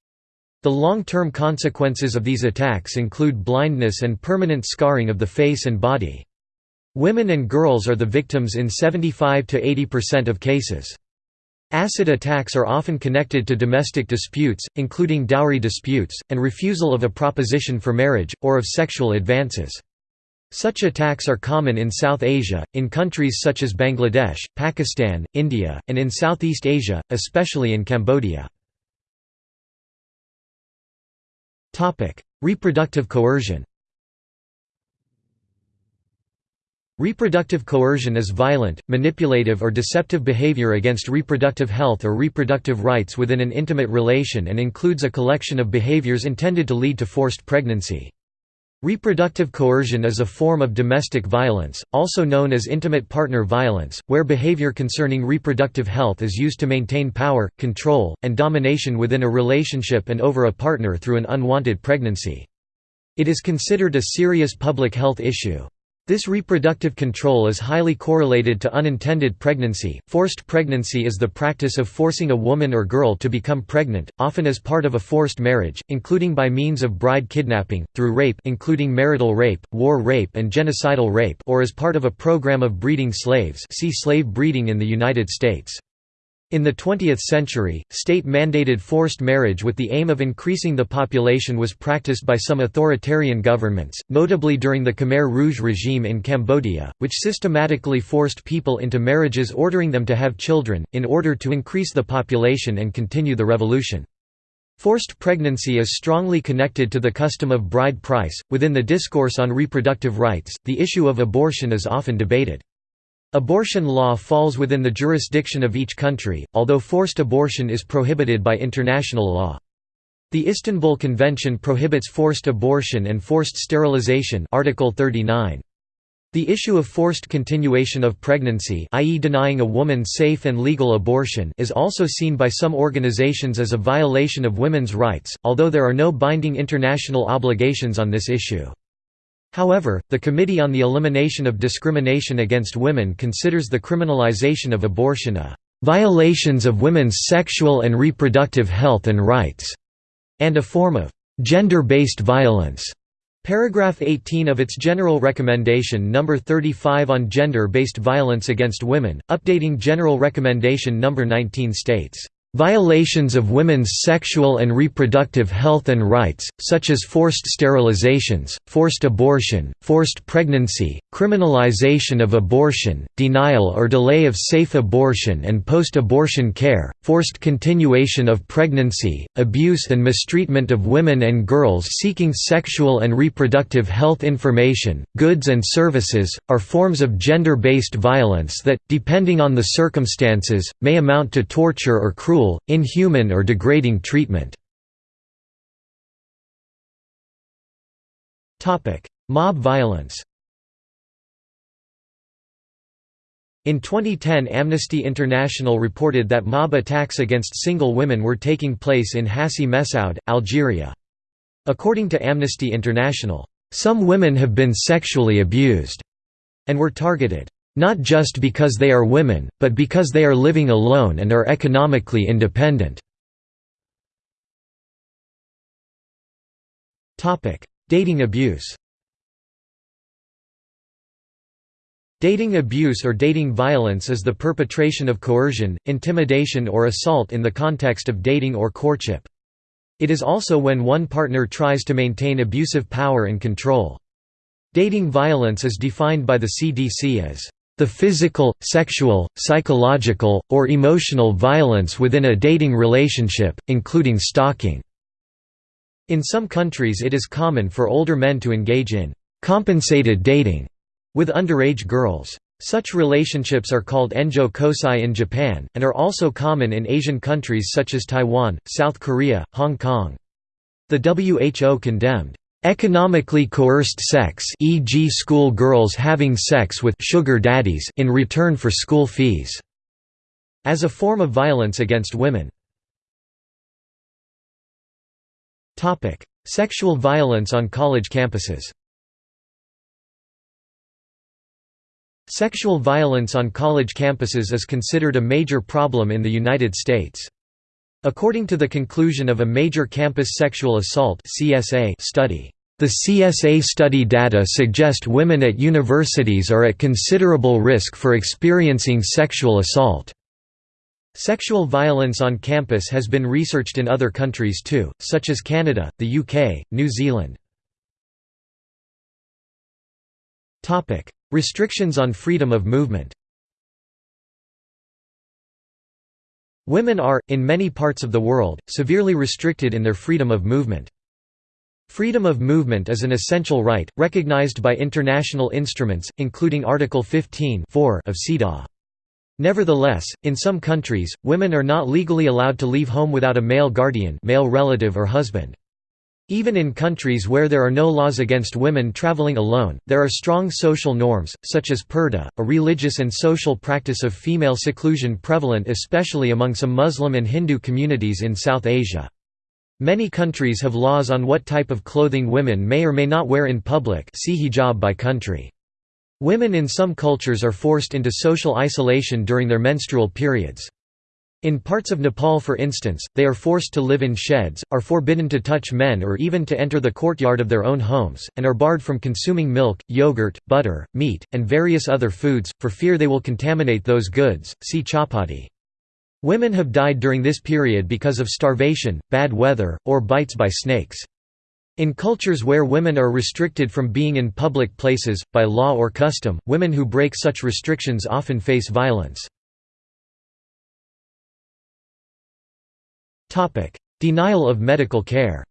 Speaker 1: The long-term consequences of these attacks include blindness and permanent scarring of the face and body. Women and girls are the victims in 75 to 80% of cases. Acid attacks are often connected to domestic disputes, including dowry disputes, and refusal of a proposition for marriage, or of sexual advances. Such attacks are common in South Asia, in countries such as Bangladesh, Pakistan, India, and in Southeast Asia, especially in Cambodia. Reproductive coercion Reproductive coercion is violent, manipulative or deceptive behavior against reproductive health or reproductive rights within an intimate relation and includes a collection of behaviors intended to lead to forced pregnancy. Reproductive coercion is a form of domestic violence, also known as intimate partner violence, where behavior concerning reproductive health is used to maintain power, control, and domination within a relationship and over a partner through an unwanted pregnancy. It is considered a serious public health issue. This reproductive control is highly correlated to unintended pregnancy. Forced pregnancy is the practice of forcing a woman or girl to become pregnant, often as part of a forced marriage, including by means of bride kidnapping, through rape including marital rape, war rape and genocidal rape or as part of a program of breeding slaves see slave breeding in the United States. In the 20th century, state-mandated forced marriage with the aim of increasing the population was practiced by some authoritarian governments, notably during the Khmer Rouge regime in Cambodia, which systematically forced people into marriages ordering them to have children, in order to increase the population and continue the revolution. Forced pregnancy is strongly connected to the custom of bride price. Within the discourse on reproductive rights, the issue of abortion is often debated. Abortion law falls within the jurisdiction of each country, although forced abortion is prohibited by international law. The Istanbul Convention prohibits forced abortion and forced sterilization Article 39. The issue of forced continuation of pregnancy i.e. denying a woman safe and legal abortion is also seen by some organizations as a violation of women's rights, although there are no binding international obligations on this issue. However, the Committee on the Elimination of Discrimination Against Women considers the criminalization of abortion a violations of women's sexual and reproductive health and rights, and a form of gender-based violence. Paragraph 18 of its General Recommendation No. 35 on Gender-Based Violence Against Women, updating General Recommendation No. 19 states, Violations of women's sexual and reproductive health and rights, such as forced sterilizations, forced abortion, forced pregnancy, criminalization of abortion, denial or delay of safe abortion and post-abortion care, forced continuation of pregnancy, abuse and mistreatment of women and girls seeking sexual and reproductive health information, goods and services, are forms of gender-based violence that, depending on the circumstances, may amount to torture or cruel cruel, inhuman or degrading treatment. Mob violence In 2010 Amnesty International reported that mob attacks against single women were taking place in Hassi Messaoud, Algeria. According to Amnesty International, "...some women have been sexually abused," and were targeted. Not just because they are women, but because they are living alone and are economically independent. Dating abuse Dating abuse or dating violence is the perpetration of coercion, intimidation or assault in the context of dating or courtship. It is also when one partner tries to maintain abusive power and control. Dating violence is defined by the CDC as the physical, sexual, psychological, or emotional violence within a dating relationship, including stalking. In some countries it is common for older men to engage in «compensated dating» with underage girls. Such relationships are called enjo kosai in Japan, and are also common in Asian countries such as Taiwan, South Korea, Hong Kong. The WHO condemned Economically coerced sex e.g. school girls having sex with sugar daddies in return for school fees, as a form of violence against women. Topic: Sexual violence on college campuses Sexual violence on college campuses is considered a major problem in the United States. According to the conclusion of a major campus sexual assault (CSA) study, the CSA study data suggest women at universities are at considerable risk for experiencing sexual assault. Sexual violence on campus has been researched in other countries too, such as Canada, the UK, New Zealand. Restrictions on freedom of movement Women are, in many parts of the world, severely restricted in their freedom of movement. Freedom of movement is an essential right, recognized by international instruments, including Article 15 of CEDAW. Nevertheless, in some countries, women are not legally allowed to leave home without a male guardian male relative or husband. Even in countries where there are no laws against women traveling alone, there are strong social norms, such as purdah, a religious and social practice of female seclusion prevalent especially among some Muslim and Hindu communities in South Asia. Many countries have laws on what type of clothing women may or may not wear in public see hijab by country. Women in some cultures are forced into social isolation during their menstrual periods. In parts of Nepal for instance, they are forced to live in sheds, are forbidden to touch men or even to enter the courtyard of their own homes, and are barred from consuming milk, yogurt, butter, meat, and various other foods, for fear they will contaminate those goods. See chhaupadi. Women have died during this period because of starvation, bad weather, or bites by snakes. In cultures where women are restricted from being in public places, by law or custom, women who break such restrictions often face violence. Denial of medical care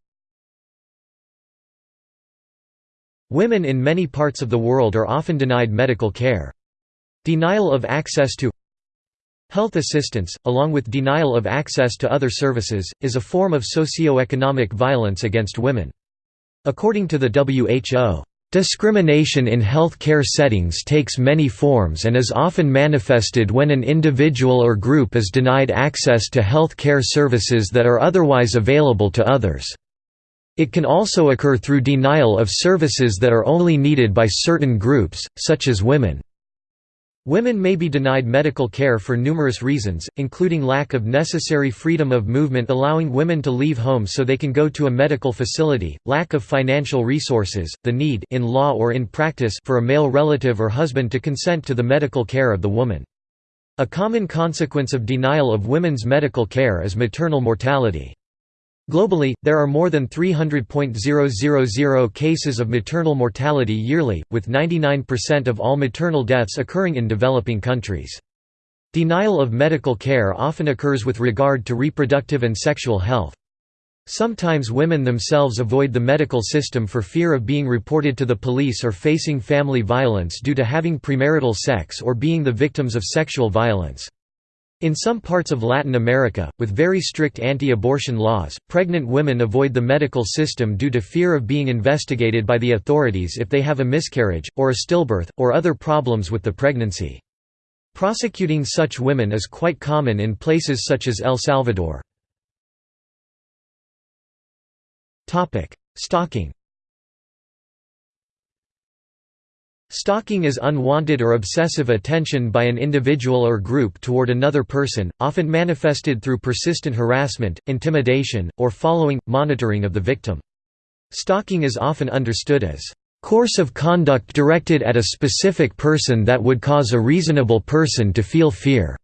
Speaker 1: Women in many parts of the world are often denied medical care. Denial of access to Health assistance, along with denial of access to other services, is a form of socio-economic violence against women. According to the WHO, Discrimination in health care settings takes many forms and is often manifested when an individual or group is denied access to health care services that are otherwise available to others. It can also occur through denial of services that are only needed by certain groups, such as women. Women may be denied medical care for numerous reasons, including lack of necessary freedom of movement allowing women to leave home so they can go to a medical facility, lack of financial resources, the need in law or in practice for a male relative or husband to consent to the medical care of the woman. A common consequence of denial of women's medical care is maternal mortality. Globally, there are more than 300.000 cases of maternal mortality yearly, with 99% of all maternal deaths occurring in developing countries. Denial of medical care often occurs with regard to reproductive and sexual health. Sometimes women themselves avoid the medical system for fear of being reported to the police or facing family violence due to having premarital sex or being the victims of sexual violence. In some parts of Latin America, with very strict anti-abortion laws, pregnant women avoid the medical system due to fear of being investigated by the authorities if they have a miscarriage, or a stillbirth, or other problems with the pregnancy. Prosecuting such women is quite common in places such as El Salvador. Stalking Stalking is unwanted or obsessive attention by an individual or group toward another person, often manifested through persistent harassment, intimidation, or following, monitoring of the victim. Stalking is often understood as course of conduct directed at a specific person that would cause a reasonable person to feel fear.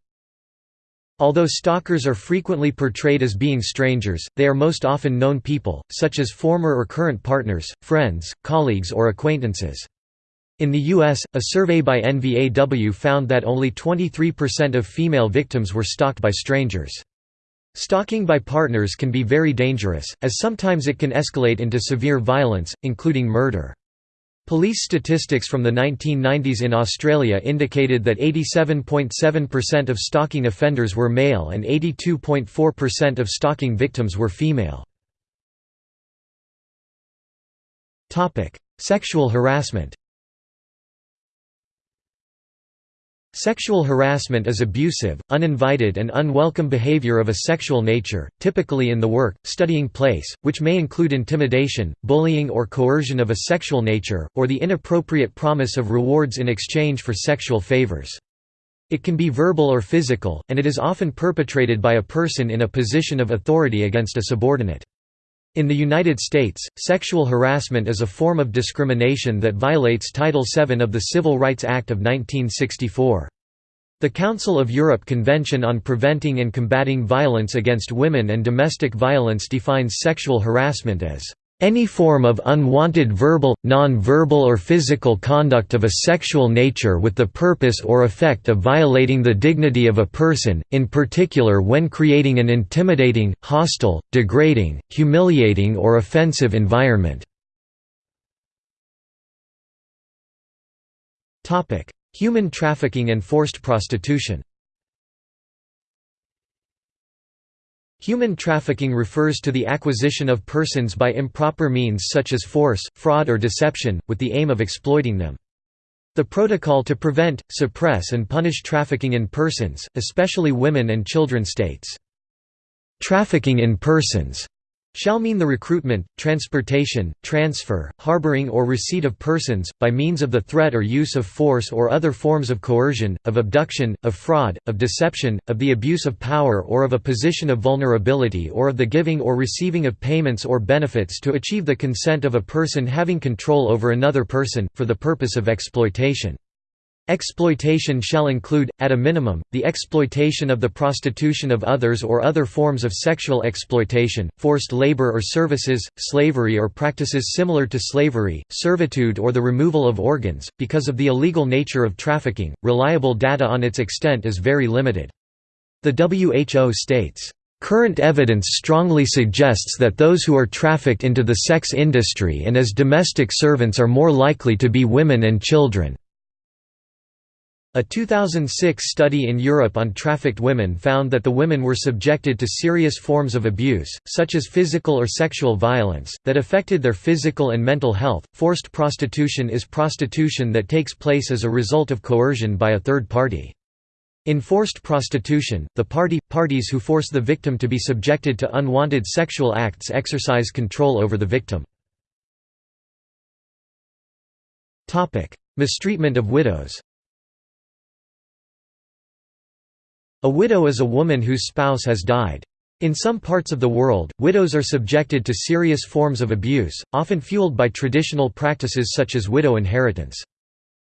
Speaker 1: Although stalkers are frequently portrayed as being strangers, they are most often known people, such as former or current partners, friends, colleagues or acquaintances. In the U.S., a survey by NVAW found that only 23% of female victims were stalked by strangers. Stalking by partners can be very dangerous, as sometimes it can escalate into severe violence, including murder. Police statistics from the 1990s in Australia indicated that 87.7% of stalking offenders were male and 82.4% of stalking victims were female. Sexual harassment Sexual harassment is abusive, uninvited and unwelcome behavior of a sexual nature, typically in the work, studying place, which may include intimidation, bullying or coercion of a sexual nature, or the inappropriate promise of rewards in exchange for sexual favors. It can be verbal or physical, and it is often perpetrated by a person in a position of authority against a subordinate. In the United States, sexual harassment is a form of discrimination that violates Title VII of the Civil Rights Act of 1964. The Council of Europe Convention on Preventing and Combating Violence Against Women and Domestic Violence defines sexual harassment as any form of unwanted verbal, non-verbal or physical conduct of a sexual nature with the purpose or effect of violating the dignity of a person, in particular when creating an intimidating, hostile, degrading, humiliating or offensive environment. Human trafficking and forced prostitution Human trafficking refers to the acquisition of persons by improper means such as force, fraud or deception, with the aim of exploiting them. The Protocol to Prevent, Suppress and Punish Trafficking in Persons, especially women and children states, "...trafficking in persons shall mean the recruitment, transportation, transfer, harboring or receipt of persons, by means of the threat or use of force or other forms of coercion, of abduction, of fraud, of deception, of the abuse of power or of a position of vulnerability or of the giving or receiving of payments or benefits to achieve the consent of a person having control over another person, for the purpose of exploitation. Exploitation shall include, at a minimum, the exploitation of the prostitution of others or other forms of sexual exploitation, forced labor or services, slavery or practices similar to slavery, servitude or the removal of organs. Because of the illegal nature of trafficking, reliable data on its extent is very limited. The WHO states, Current evidence strongly suggests that those who are trafficked into the sex industry and as domestic servants are more likely to be women and children. A 2006 study in Europe on trafficked women found that the women were subjected to serious forms of abuse, such as physical or sexual violence, that affected their physical and mental health. Forced prostitution is prostitution that takes place as a result of coercion by a third party. In forced prostitution, the party parties who force the victim to be subjected to unwanted sexual acts exercise control over the victim. Topic: Mistreatment of widows A widow is a woman whose spouse has died. In some parts of the world, widows are subjected to serious forms of abuse, often fueled by traditional practices such as widow inheritance.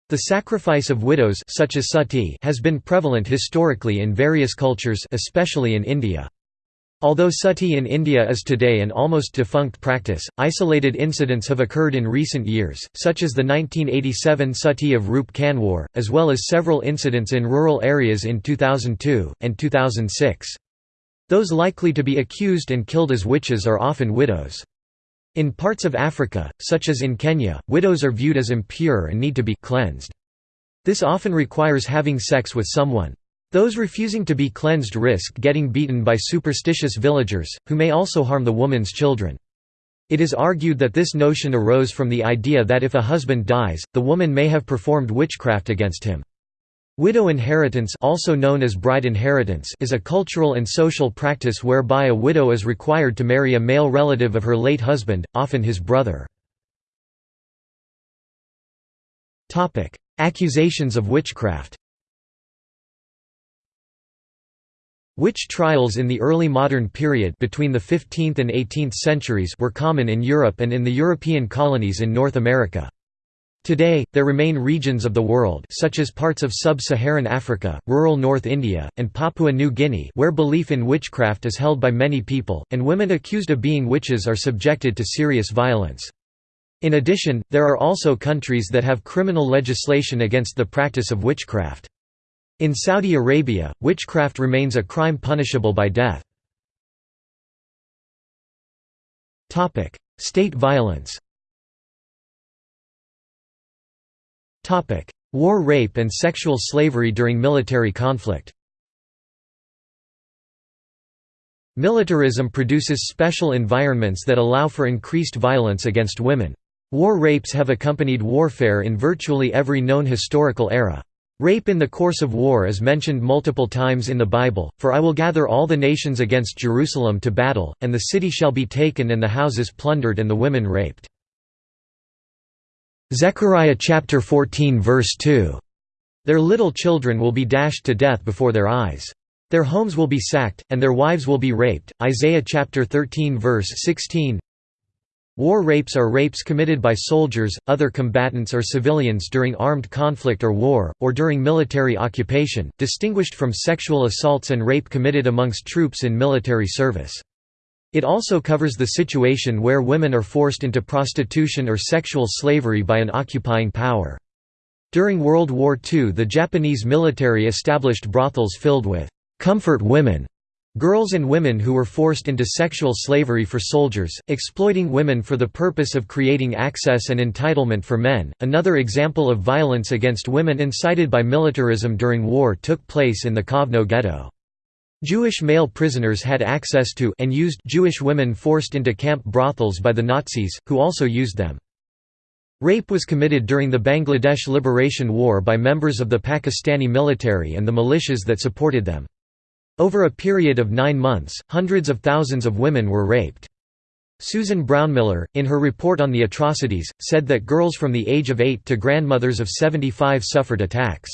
Speaker 1: The sacrifice of widows such as sati has been prevalent historically in various cultures especially in India. Although sati in India is today an almost defunct practice, isolated incidents have occurred in recent years, such as the 1987 sati of Roop Kanwar, as well as several incidents in rural areas in 2002, and 2006. Those likely to be accused and killed as witches are often widows. In parts of Africa, such as in Kenya, widows are viewed as impure and need to be cleansed. This often requires having sex with someone. Those refusing to be cleansed risk getting beaten by superstitious villagers, who may also harm the woman's children. It is argued that this notion arose from the idea that if a husband dies, the woman may have performed witchcraft against him. Widow inheritance also known as bride inheritance is a cultural and social practice whereby a widow is required to marry a male relative of her late husband, often his brother. Accusations of witchcraft Witch trials in the early modern period between the 15th and 18th centuries were common in Europe and in the European colonies in North America. Today, there remain regions of the world such as parts of sub-Saharan Africa, rural North India, and Papua New Guinea where belief in witchcraft is held by many people, and women accused of being witches are subjected to serious violence. In addition, there are also countries that have criminal legislation against the practice of witchcraft. In Saudi Arabia, witchcraft remains a crime punishable by death. State violence War rape and sexual slavery during military conflict Militarism produces special environments that allow for increased violence against women. War rapes have accompanied warfare in virtually every known historical era. Rape in the course of war is mentioned multiple times in the Bible, for I will gather all the nations against Jerusalem to battle, and the city shall be taken and the houses plundered and the women raped. Zechariah chapter 14 verse 2. Their little children will be dashed to death before their eyes. Their homes will be sacked, and their wives will be raped. Isaiah chapter 13 verse 16. War rapes are rapes committed by soldiers, other combatants or civilians during armed conflict or war, or during military occupation, distinguished from sexual assaults and rape committed amongst troops in military service. It also covers the situation where women are forced into prostitution or sexual slavery by an occupying power. During World War II the Japanese military established brothels filled with «comfort women» Girls and women who were forced into sexual slavery for soldiers, exploiting women for the purpose of creating access and entitlement for men. Another example of violence against women incited by militarism during war took place in the Kovno ghetto. Jewish male prisoners had access to and used Jewish women forced into camp brothels by the Nazis, who also used them. Rape was committed during the Bangladesh Liberation War by members of the Pakistani military and the militias that supported them. Over a period of nine months, hundreds of thousands of women were raped. Susan Brownmiller, in her report on the atrocities, said that girls from the age of 8 to grandmothers of 75 suffered attacks.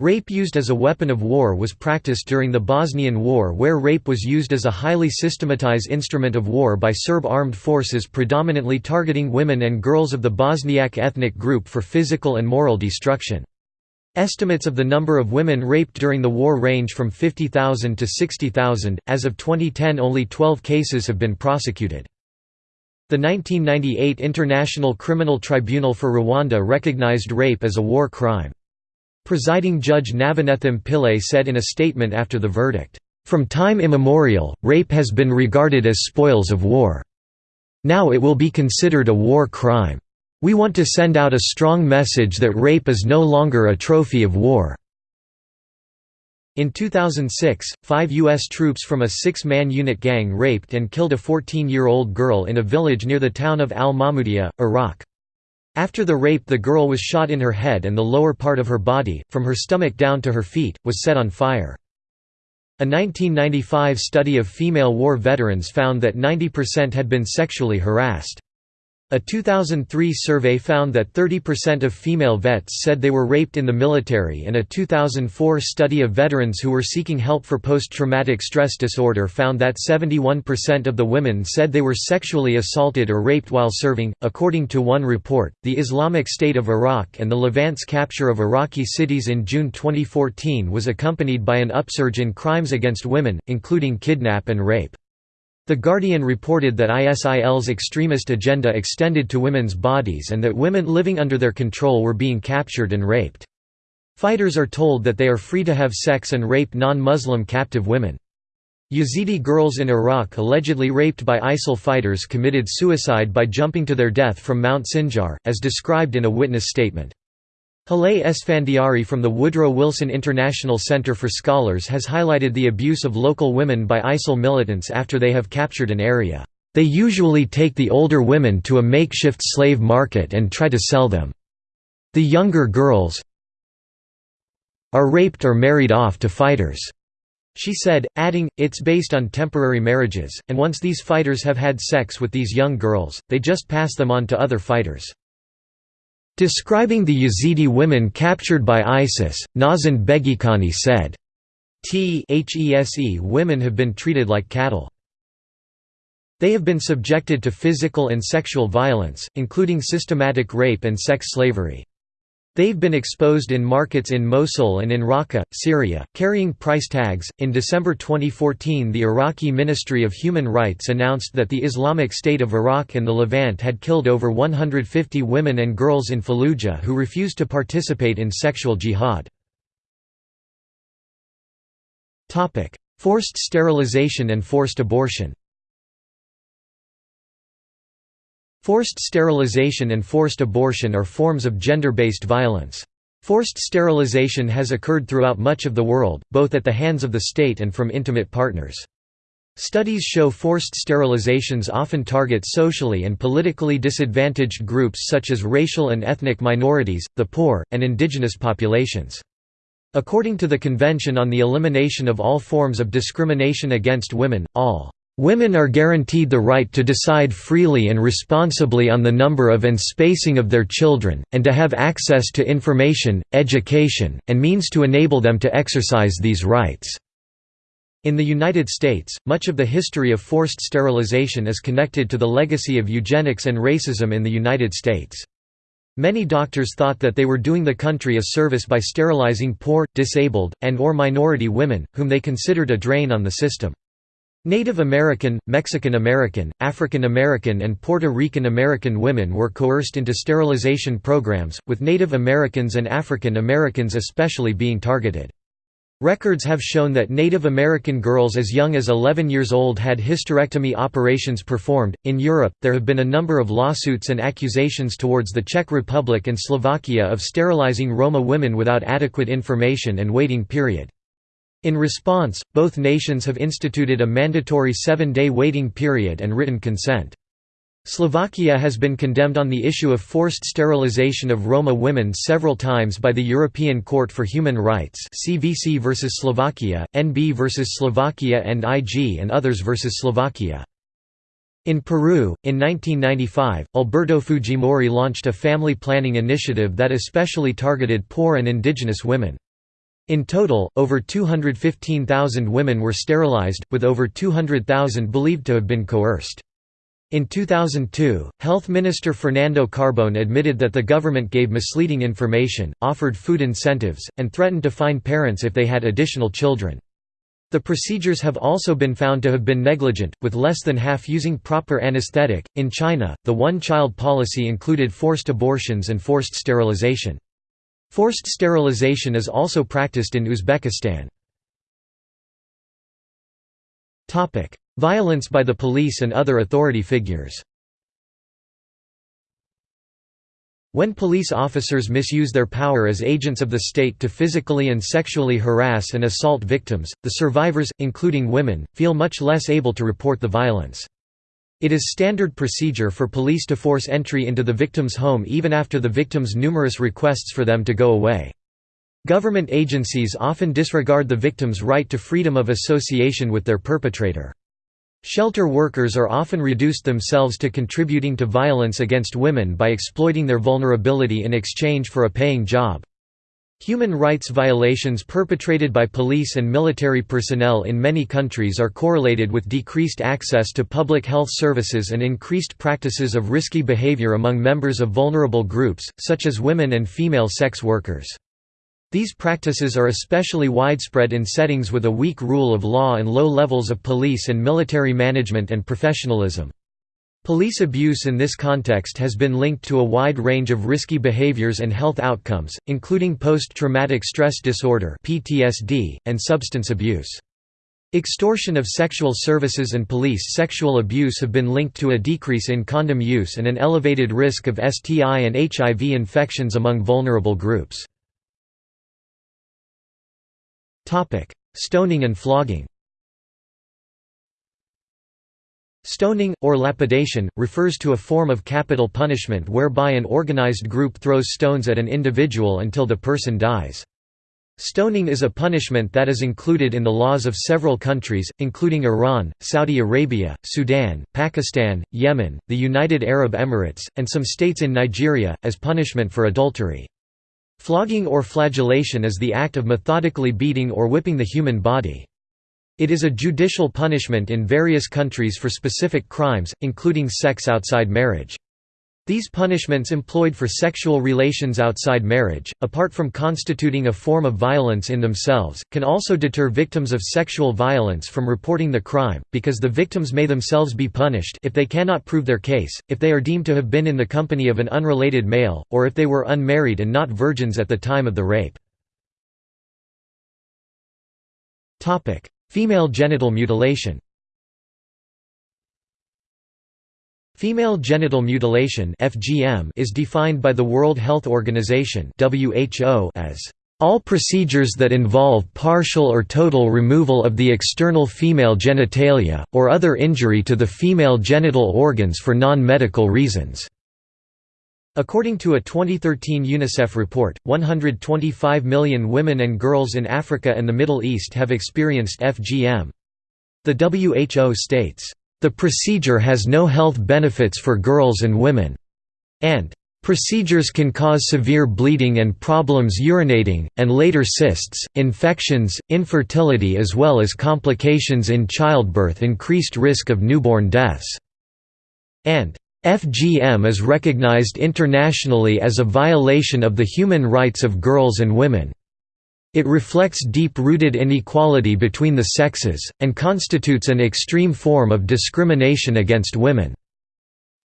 Speaker 1: Rape used as a weapon of war was practiced during the Bosnian War where rape was used as a highly systematized instrument of war by Serb armed forces predominantly targeting women and girls of the Bosniak ethnic group for physical and moral destruction. Estimates of the number of women raped during the war range from 50,000 to 60,000. As of 2010, only 12 cases have been prosecuted. The 1998 International Criminal Tribunal for Rwanda recognized rape as a war crime. Presiding Judge Navanethem Pillay said in a statement after the verdict, "...from time immemorial, rape has been regarded as spoils of war. Now it will be considered a war crime. We want to send out a strong message that rape is no longer a trophy of war." In 2006, five U.S. troops from a six-man unit gang raped and killed a 14-year-old girl in a village near the town of al-Mahmudiyah, Iraq. After the rape the girl was shot in her head and the lower part of her body, from her stomach down to her feet, was set on fire. A 1995 study of female war veterans found that 90% had been sexually harassed. A 2003 survey found that 30% of female vets said they were raped in the military and a 2004 study of veterans who were seeking help for post-traumatic stress disorder found that 71% of the women said they were sexually assaulted or raped while serving. According to one report, the Islamic State of Iraq and the Levant's capture of Iraqi cities in June 2014 was accompanied by an upsurge in crimes against women, including kidnap and rape. The Guardian reported that ISIL's extremist agenda extended to women's bodies and that women living under their control were being captured and raped. Fighters are told that they are free to have sex and rape non-Muslim captive women. Yazidi girls in Iraq allegedly raped by ISIL fighters committed suicide by jumping to their death from Mount Sinjar, as described in a witness statement. Haleh Esfandiari from the Woodrow Wilson International Center for Scholars has highlighted the abuse of local women by ISIL militants after they have captured an area. They usually take the older women to a makeshift slave market and try to sell them. The younger girls are raped or married off to fighters. She said, adding, it's based on temporary marriages, and once these fighters have had sex with these young girls, they just pass them on to other fighters. Describing the Yazidi women captured by ISIS, Nazan Begikhani said, T women have been treated like cattle. They have been subjected to physical and sexual violence, including systematic rape and sex slavery. They've been exposed in markets in Mosul and in Raqqa, Syria, carrying price tags. In December 2014, the Iraqi Ministry of Human Rights announced that the Islamic State of Iraq and the Levant had killed over 150 women and girls in Fallujah who refused to participate in sexual jihad. Forced sterilization and forced abortion Forced sterilization and forced abortion are forms of gender-based violence. Forced sterilization has occurred throughout much of the world, both at the hands of the state and from intimate partners. Studies show forced sterilizations often target socially and politically disadvantaged groups such as racial and ethnic minorities, the poor, and indigenous populations. According to the Convention on the Elimination of All Forms of Discrimination Against Women, all Women are guaranteed the right to decide freely and responsibly on the number of and spacing of their children, and to have access to information, education, and means to enable them to exercise these rights. In the United States, much of the history of forced sterilization is connected to the legacy of eugenics and racism in the United States. Many doctors thought that they were doing the country a service by sterilizing poor, disabled, and or minority women, whom they considered a drain on the system. Native American, Mexican American, African American and Puerto Rican American women were coerced into sterilization programs, with Native Americans and African Americans especially being targeted. Records have shown that Native American girls as young as 11 years old had hysterectomy operations performed. In Europe, there have been a number of lawsuits and accusations towards the Czech Republic and Slovakia of sterilizing Roma women without adequate information and waiting period. In response, both nations have instituted a mandatory seven-day waiting period and written consent. Slovakia has been condemned on the issue of forced sterilization of Roma women several times by the European Court for Human Rights CVC versus Slovakia, NB versus Slovakia and IG and others versus Slovakia. In Peru, in 1995, Alberto Fujimori launched a family planning initiative that especially targeted poor and indigenous women. In total, over 215,000 women were sterilized, with over 200,000 believed to have been coerced. In 2002, Health Minister Fernando Carbone admitted that the government gave misleading information, offered food incentives, and threatened to fine parents if they had additional children. The procedures have also been found to have been negligent, with less than half using proper anesthetic. In China, the one child policy included forced abortions and forced sterilization. Forced sterilization is also practiced in Uzbekistan. Violence by the police and other authority figures When police officers misuse their power as agents of the state to physically and sexually harass and assault victims, the survivors, including women, feel much less able to report the violence. It is standard procedure for police to force entry into the victim's home even after the victim's numerous requests for them to go away. Government agencies often disregard the victim's right to freedom of association with their perpetrator. Shelter workers are often reduced themselves to contributing to violence against women by exploiting their vulnerability in exchange for a paying job. Human rights violations perpetrated by police and military personnel in many countries are correlated with decreased access to public health services and increased practices of risky behavior among members of vulnerable groups, such as women and female sex workers. These practices are especially widespread in settings with a weak rule of law and low levels of police and military management and professionalism. Police abuse in this context has been linked to a wide range of risky behaviors and health outcomes, including post-traumatic stress disorder (PTSD) and substance abuse. Extortion of sexual services and police sexual abuse have been linked to a decrease in condom use and an elevated risk of STI and HIV infections among vulnerable groups. Stoning and flogging Stoning, or lapidation, refers to a form of capital punishment whereby an organized group throws stones at an individual until the person dies. Stoning is a punishment that is included in the laws of several countries, including Iran, Saudi Arabia, Sudan, Pakistan, Yemen, the United Arab Emirates, and some states in Nigeria, as punishment for adultery. Flogging or flagellation is the act of methodically beating or whipping the human body. It is a judicial punishment in various countries for specific crimes, including sex outside marriage. These punishments employed for sexual relations outside marriage, apart from constituting a form of violence in themselves, can also deter victims of sexual violence from reporting the crime, because the victims may themselves be punished if they cannot prove their case, if they are deemed to have been in the company of an unrelated male, or if they were unmarried and not virgins at the time of the rape. Female genital mutilation Female genital mutilation (FGM) is defined by the World Health Organization (WHO) as All procedures that involve partial or total removal of the external female genitalia, or other injury to the female genital organs for non-medical reasons." According to a 2013 UNICEF report, 125 million women and girls in Africa and the Middle East have experienced FGM. The WHO states, "...the procedure has no health benefits for girls and women," and Procedures can cause severe bleeding and problems urinating, and later cysts, infections, infertility as well as complications in childbirth increased risk of newborn deaths." And FGM is recognized internationally as a violation of the human rights of girls and women. It reflects deep-rooted inequality between the sexes, and constitutes an extreme form of discrimination against women.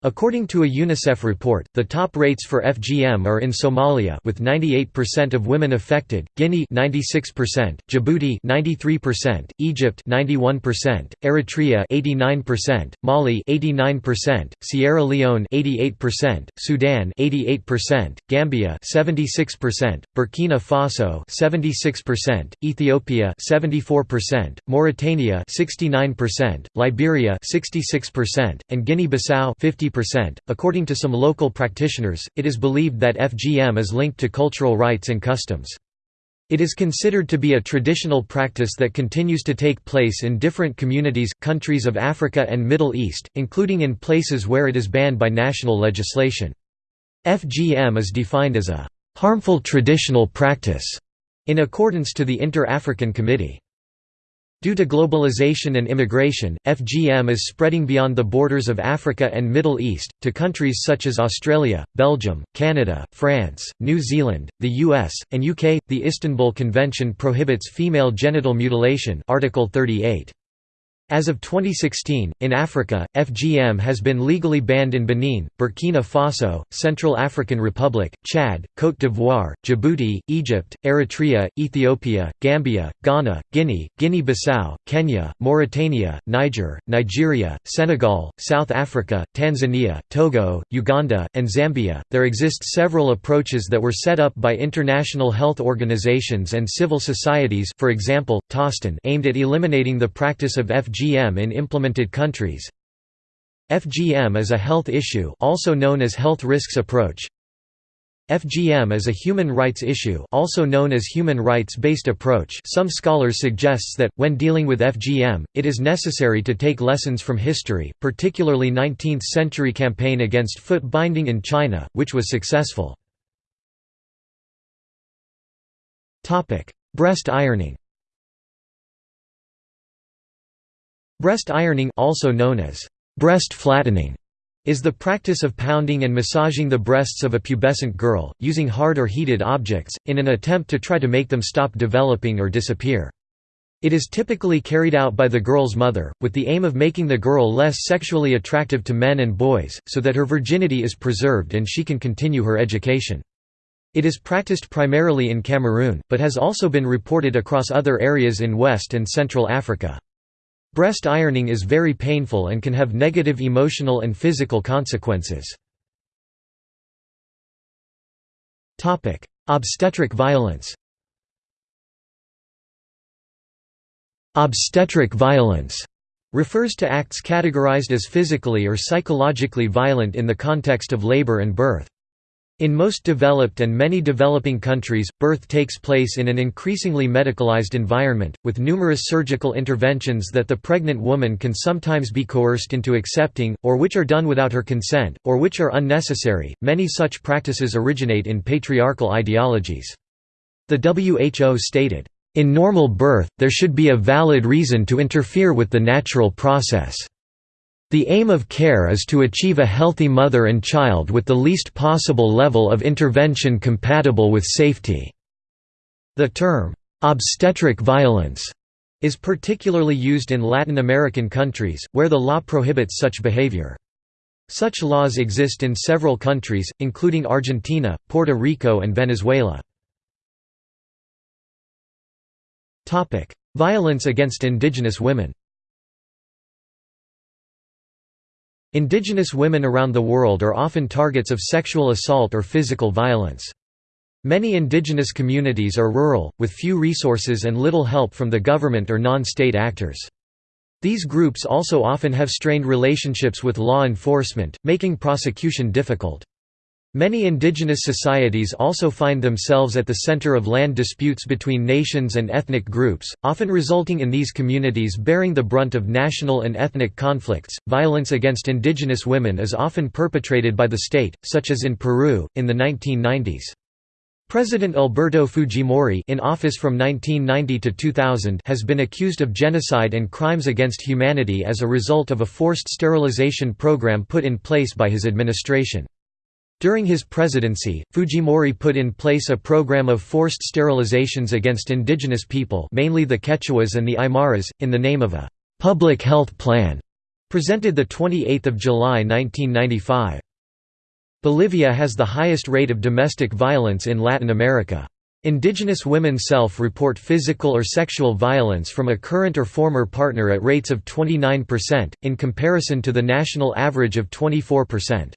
Speaker 1: According to a UNICEF report, the top rates for FGM are in Somalia with 98% of women affected, Guinea 96%, Djibouti 93%, Egypt 91%, Eritrea 89%, Mali 89%, Sierra Leone 88%, Sudan 88%, Gambia 76%, Burkina Faso 76%, Ethiopia 74%, Mauritania 69%, Liberia 66%, and Guinea-Bissau 50 percent According to some local practitioners, it is believed that FGM is linked to cultural rites and customs. It is considered to be a traditional practice that continues to take place in different communities, countries of Africa and Middle East, including in places where it is banned by national legislation. FGM is defined as a harmful traditional practice, in accordance to the Inter-African Committee. Due to globalization and immigration, FGM is spreading beyond the borders of Africa and Middle East, to countries such as Australia, Belgium, Canada, France, New Zealand, the US, and UK. The Istanbul Convention prohibits female genital mutilation Article 38. As of 2016, in Africa, FGM has been legally banned in Benin, Burkina Faso, Central African Republic, Chad, Côte d'Ivoire, Djibouti, Egypt, Eritrea, Ethiopia, Gambia, Ghana, Guinea, Guinea-Bissau, Kenya, Mauritania, Niger, Nigeria, Senegal, South Africa, Tanzania, Togo, Uganda, and Zambia. There exist several approaches that were set up by international health organizations and civil societies, for example, TOSTAN, aimed at eliminating the practice of FGM FGM in implemented countries. FGM is a health issue also known as health risks approach. FGM is a human rights issue also known as human rights-based approach. Some scholars suggests that, when dealing with FGM, it is necessary to take lessons from history, particularly 19th-century campaign against foot binding in China, which was successful. Breast ironing Breast ironing also known as breast flattening is the practice of pounding and massaging the breasts of a pubescent girl, using hard or heated objects, in an attempt to try to make them stop developing or disappear. It is typically carried out by the girl's mother, with the aim of making the girl less sexually attractive to men and boys, so that her virginity is preserved and she can continue her education. It is practiced primarily in Cameroon, but has also been reported across other areas in West and Central Africa. Breast ironing is very painful and can have negative emotional and physical consequences. Obstetric violence Obstetric violence refers to acts categorized as physically or psychologically violent in the context of labor and birth. In most developed and many developing countries, birth takes place in an increasingly medicalized environment, with numerous surgical interventions that the pregnant woman can sometimes be coerced into accepting, or which are done without her consent, or which are unnecessary. Many such practices originate in patriarchal ideologies. The WHO stated, In normal birth, there should be a valid reason to interfere with the natural process. The aim of care is to achieve a healthy mother and child with the least possible level of intervention compatible with safety. The term, obstetric violence, is particularly used in Latin American countries, where the law prohibits such behavior. Such laws exist in several countries, including Argentina, Puerto Rico and Venezuela. Violence against indigenous women Indigenous women around the world are often targets of sexual assault or physical violence. Many indigenous communities are rural, with few resources and little help from the government or non-state actors. These groups also often have strained relationships with law enforcement, making prosecution difficult. Many indigenous societies also find themselves at the center of land disputes between nations and ethnic groups, often resulting in these communities bearing the brunt of national and ethnic conflicts. Violence against indigenous women is often perpetrated by the state, such as in Peru, in the 1990s. President Alberto Fujimori in office from 1990 to 2000 has been accused of genocide and crimes against humanity as a result of a forced sterilization program put in place by his administration. During his presidency, Fujimori put in place a program of forced sterilizations against indigenous people mainly the Quechuas and the Aymaras, in the name of a «public health plan» presented 28 July 1995. Bolivia has the highest rate of domestic violence in Latin America. Indigenous women self-report physical or sexual violence from a current or former partner at rates of 29%, in comparison to the national average of 24%.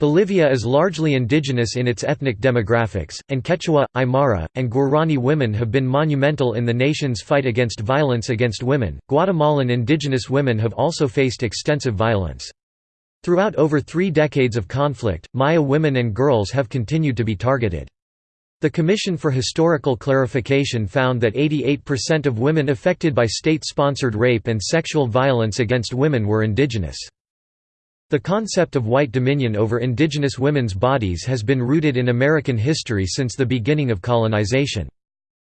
Speaker 1: Bolivia is largely indigenous in its ethnic demographics, and Quechua, Aymara, and Guarani women have been monumental in the nation's fight against violence against women. Guatemalan indigenous women have also faced extensive violence. Throughout over three decades of conflict, Maya women and girls have continued to be targeted. The Commission for Historical Clarification found that 88% of women affected by state-sponsored rape and sexual violence against women were indigenous. The concept of white dominion over indigenous women's bodies has been rooted in American history since the beginning of colonization.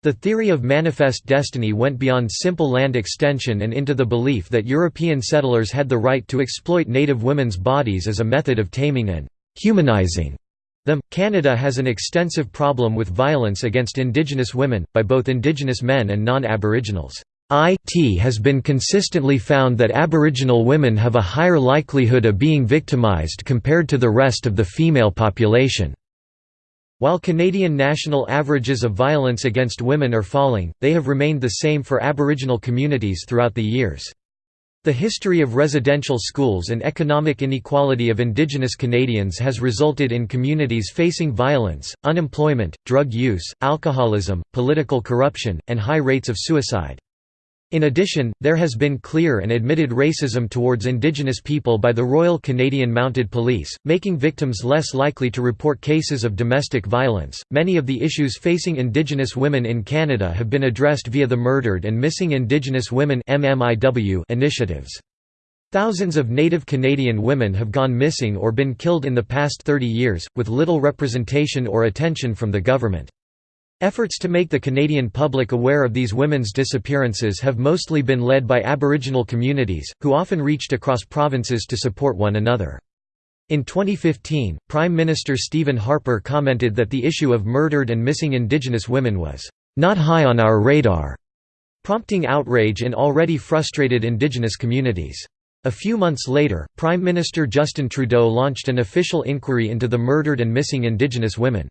Speaker 1: The theory of manifest destiny went beyond simple land extension and into the belief that European settlers had the right to exploit native women's bodies as a method of taming and humanizing them. Canada has an extensive problem with violence against Indigenous women, by both Indigenous men and non Aboriginals. IT has been consistently found that Aboriginal women have a higher likelihood of being victimized compared to the rest of the female population. While Canadian national averages of violence against women are falling, they have remained the same for Aboriginal communities throughout the years. The history of residential schools and economic inequality of Indigenous Canadians has resulted in communities facing violence, unemployment, drug use, alcoholism, political corruption, and high rates of suicide. In addition, there has been clear and admitted racism towards Indigenous people by the Royal Canadian Mounted Police, making victims less likely to report cases of domestic violence. Many of the issues facing Indigenous women in Canada have been addressed via the Murdered and Missing Indigenous Women initiatives. Thousands of Native Canadian women have gone missing or been killed in the past 30 years, with little representation or attention from the government. Efforts to make the Canadian public aware of these women's disappearances have mostly been led by Aboriginal communities, who often reached across provinces to support one another. In 2015, Prime Minister Stephen Harper commented that the issue of murdered and missing Indigenous women was, "...not high on our radar", prompting outrage in already frustrated Indigenous communities. A few months later, Prime Minister Justin Trudeau launched an official inquiry into the murdered and missing Indigenous women.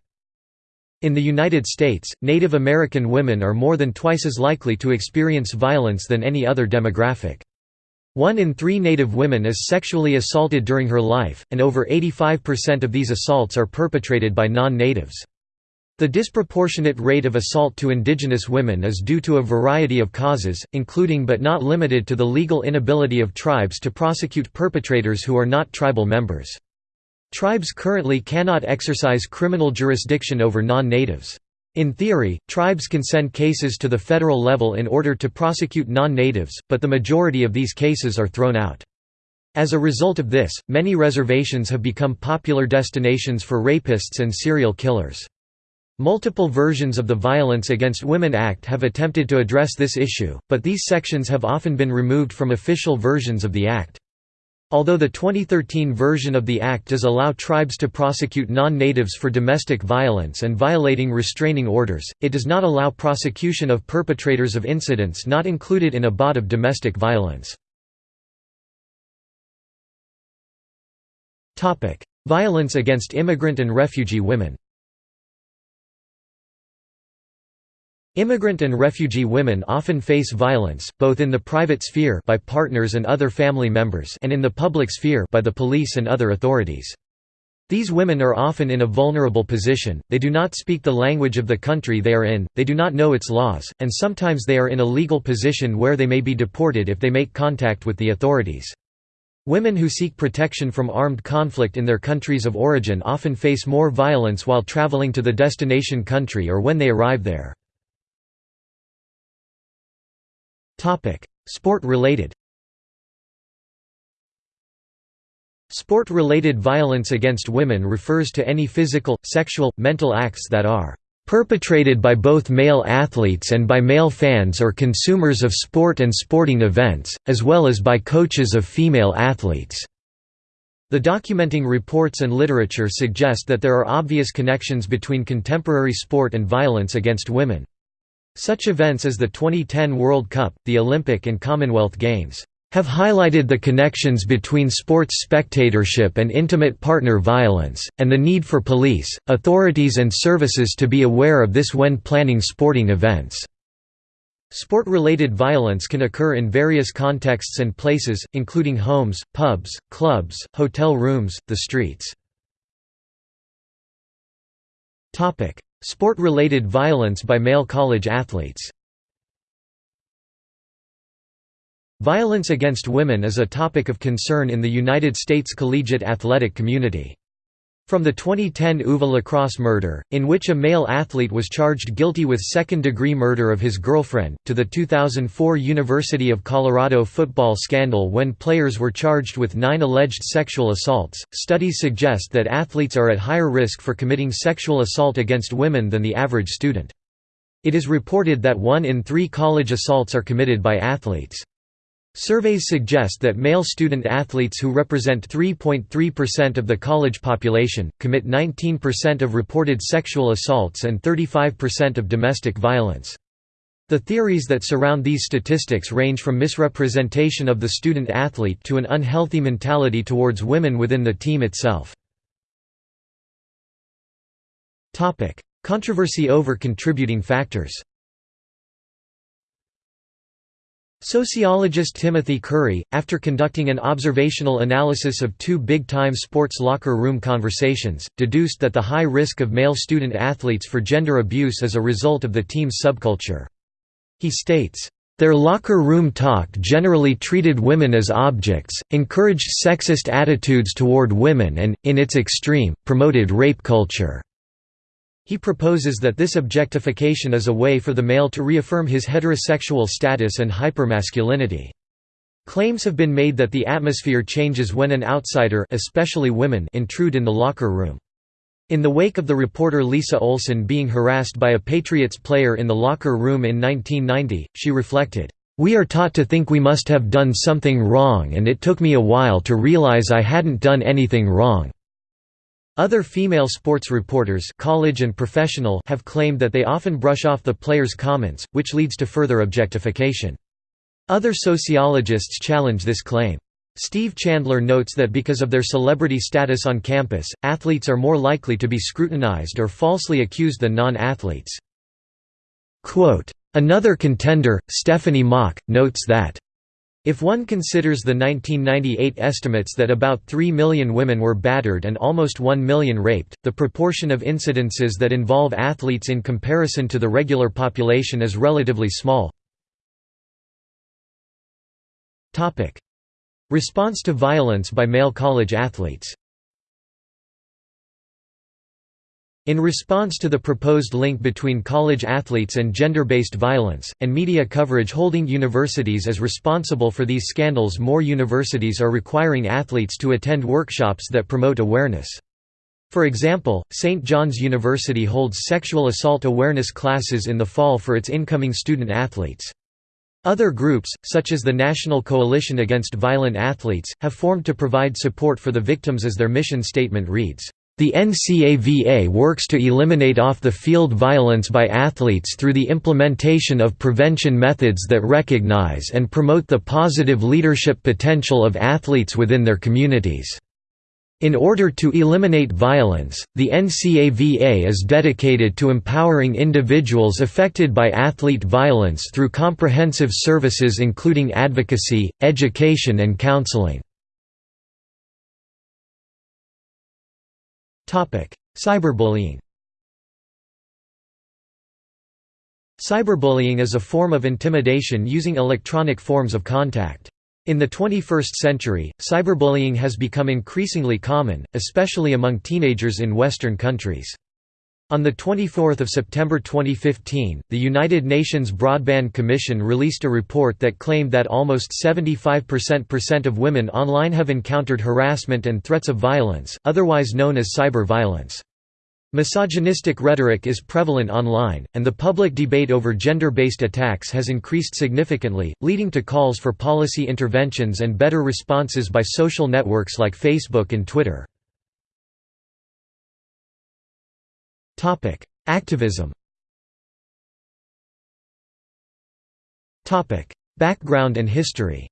Speaker 1: In the United States, Native American women are more than twice as likely to experience violence than any other demographic. One in three Native women is sexually assaulted during her life, and over 85% of these assaults are perpetrated by non-natives. The disproportionate rate of assault to indigenous women is due to a variety of causes, including but not limited to the legal inability of tribes to prosecute perpetrators who are not tribal members. Tribes currently cannot exercise criminal jurisdiction over non-natives. In theory, tribes can send cases to the federal level in order to prosecute non-natives, but the majority of these cases are thrown out. As a result of this, many reservations have become popular destinations for rapists and serial killers. Multiple versions of the Violence Against Women Act have attempted to address this issue, but these sections have often been removed from official versions of the Act. Although the 2013 version of the Act does allow tribes to prosecute non-natives for domestic violence and violating restraining orders, it does not allow prosecution of perpetrators of incidents not included in a BOD of domestic violence. Violence against immigrant and refugee women Immigrant and refugee women often face violence, both in the private sphere by partners and other family members and in the public sphere by the police and other authorities. These women are often in a vulnerable position, they do not speak the language of the country they are in, they do not know its laws, and sometimes they are in a legal position where they may be deported if they make contact with the authorities. Women who seek protection from armed conflict in their countries of origin often face more violence while traveling to the destination country or when they arrive there. Sport-related Sport-related violence against women refers to any physical, sexual, mental acts that are perpetrated by both male athletes and by male fans or consumers of sport and sporting events, as well as by coaches of female athletes." The documenting reports and literature suggest that there are obvious connections between contemporary sport and violence against women. Such events as the 2010 World Cup, the Olympic and Commonwealth Games have highlighted the connections between sports spectatorship and intimate partner violence, and the need for police, authorities and services to be aware of this when planning sporting events. Sport-related violence can occur in various contexts and places, including homes, pubs, clubs, hotel rooms, the streets. Sport-related violence by male college athletes Violence against women is a topic of concern in the United States collegiate athletic community. From the 2010 Uva lacrosse murder, in which a male athlete was charged guilty with second-degree murder of his girlfriend, to the 2004 University of Colorado football scandal when players were charged with nine alleged sexual assaults, studies suggest that athletes are at higher risk for committing sexual assault against women than the average student. It is reported that one in three college assaults are committed by athletes. Surveys suggest that male student athletes who represent 3.3% of the college population, commit 19% of reported sexual assaults and 35% of domestic violence. The theories that surround these statistics range from misrepresentation of the student athlete to an unhealthy mentality towards women within the team itself. Controversy over contributing factors Sociologist Timothy Curry, after conducting an observational analysis of two big-time sports locker room conversations, deduced that the high risk of male student athletes for gender abuse is a result of the team's subculture. He states, "...their locker room talk generally treated women as objects, encouraged sexist attitudes toward women and, in its extreme, promoted rape culture." He proposes that this objectification is a way for the male to reaffirm his heterosexual status and hypermasculinity. Claims have been made that the atmosphere changes when an outsider especially women intrude in the locker room. In the wake of the reporter Lisa Olson being harassed by a Patriots player in the locker room in 1990, she reflected, "...we are taught to think we must have done something wrong and it took me a while to realize I hadn't done anything wrong." Other female sports reporters college and professional have claimed that they often brush off the players' comments, which leads to further objectification. Other sociologists challenge this claim. Steve Chandler notes that because of their celebrity status on campus, athletes are more likely to be scrutinized or falsely accused than non-athletes. Another contender, Stephanie Mock, notes that if one considers the 1998 estimates that about 3 million women were battered and almost 1 million raped, the proportion of incidences that involve athletes in comparison to the regular population is relatively small. Response to violence by male college athletes In response to the proposed link between college athletes and gender-based violence, and media coverage holding universities as responsible for these scandals more universities are requiring athletes to attend workshops that promote awareness. For example, St. John's University holds sexual assault awareness classes in the fall for its incoming student athletes. Other groups, such as the National Coalition Against Violent Athletes, have formed to provide support for the victims as their mission statement reads. The NCAVA works to eliminate off-the-field violence by athletes through the implementation of prevention methods that recognize and promote the positive leadership potential of athletes within their communities. In order to eliminate violence, the NCAVA is dedicated to empowering individuals affected by athlete violence through comprehensive services including advocacy, education and counseling. Cyberbullying Cyberbullying is a form of intimidation using electronic forms of contact. In the 21st century, cyberbullying has become increasingly common, especially among teenagers in Western countries. On 24 September 2015, the United Nations Broadband Commission released a report that claimed that almost 75% of women online have encountered harassment and threats of violence, otherwise known as cyber violence. Misogynistic rhetoric is prevalent online, and the public debate over gender-based attacks has increased significantly, leading to calls for policy interventions and better responses by social networks like Facebook and Twitter. Activism Background and history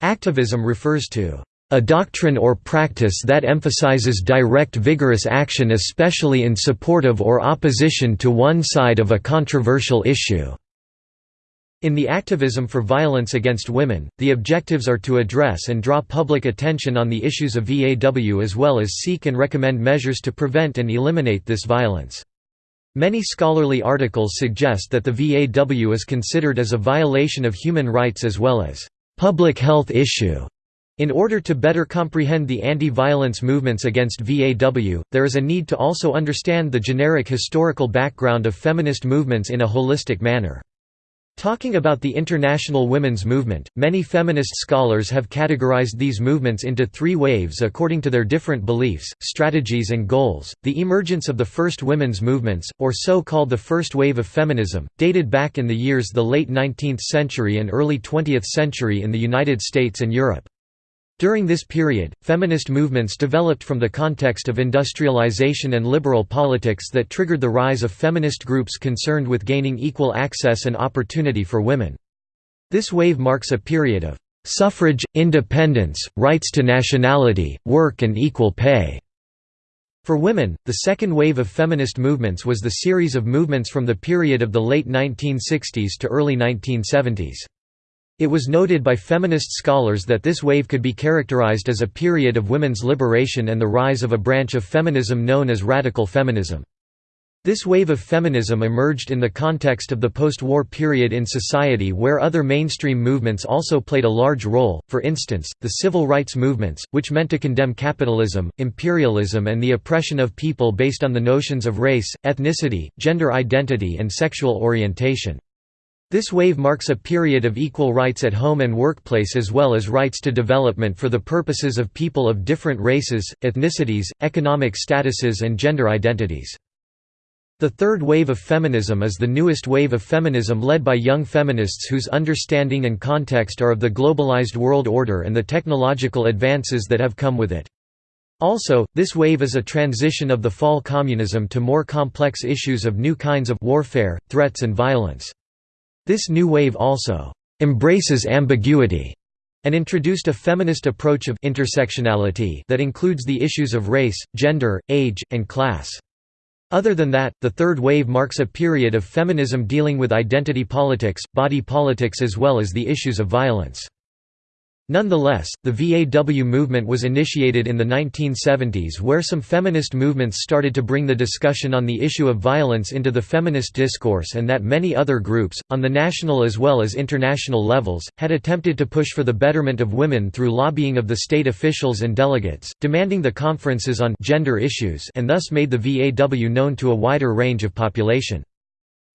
Speaker 1: Activism refers to a doctrine or practice that emphasizes direct vigorous action especially in support of or opposition to one side of a controversial issue. In the activism for violence against women, the objectives are to address and draw public attention on the issues of VAW as well as seek and recommend measures to prevent and eliminate this violence. Many scholarly articles suggest that the VAW is considered as a violation of human rights as well as public health issue. In order to better comprehend the anti-violence movements against VAW, there is a need to also understand the generic historical background of feminist movements in a holistic manner. Talking about the international women's movement, many feminist scholars have categorized these movements into three waves according to their different beliefs, strategies, and goals. The emergence of the first women's movements, or so called the first wave of feminism, dated back in the years the late 19th century and early 20th century in the United States and Europe. During this period, feminist movements developed from the context of industrialization and liberal politics that triggered the rise of feminist groups concerned with gaining equal access and opportunity for women. This wave marks a period of suffrage, independence, rights to nationality, work and equal pay. For women, the second wave of feminist movements was the series of movements from the period of the late 1960s to early 1970s. It was noted by feminist scholars that this wave could be characterized as a period of women's liberation and the rise of a branch of feminism known as radical feminism. This wave of feminism emerged in the context of the post-war period in society where other mainstream movements also played a large role, for instance, the civil rights movements, which meant to condemn capitalism, imperialism and the oppression of people based on the notions of race, ethnicity, gender identity and sexual orientation. This wave marks a period of equal rights at home and workplace as well as rights to development for the purposes of people of different races, ethnicities, economic statuses and gender identities. The third wave of feminism is the newest wave of feminism led by young feminists whose understanding and context are of the globalized world order and the technological advances that have come with it. Also, this wave is a transition of the fall communism to more complex issues of new kinds of warfare, threats and violence. This new wave also embraces ambiguity and introduced a feminist approach of intersectionality that includes the issues of race, gender, age, and class. Other than that, the third wave marks a period of feminism dealing with identity politics, body politics as well as the issues of violence. Nonetheless, the VAW movement was initiated in the 1970s where some feminist movements started to bring the discussion on the issue of violence into the feminist discourse and that many other groups, on the national as well as international levels, had attempted to push for the betterment of women through lobbying of the state officials and delegates, demanding the conferences on gender issues and thus made the VAW known to a wider range of population.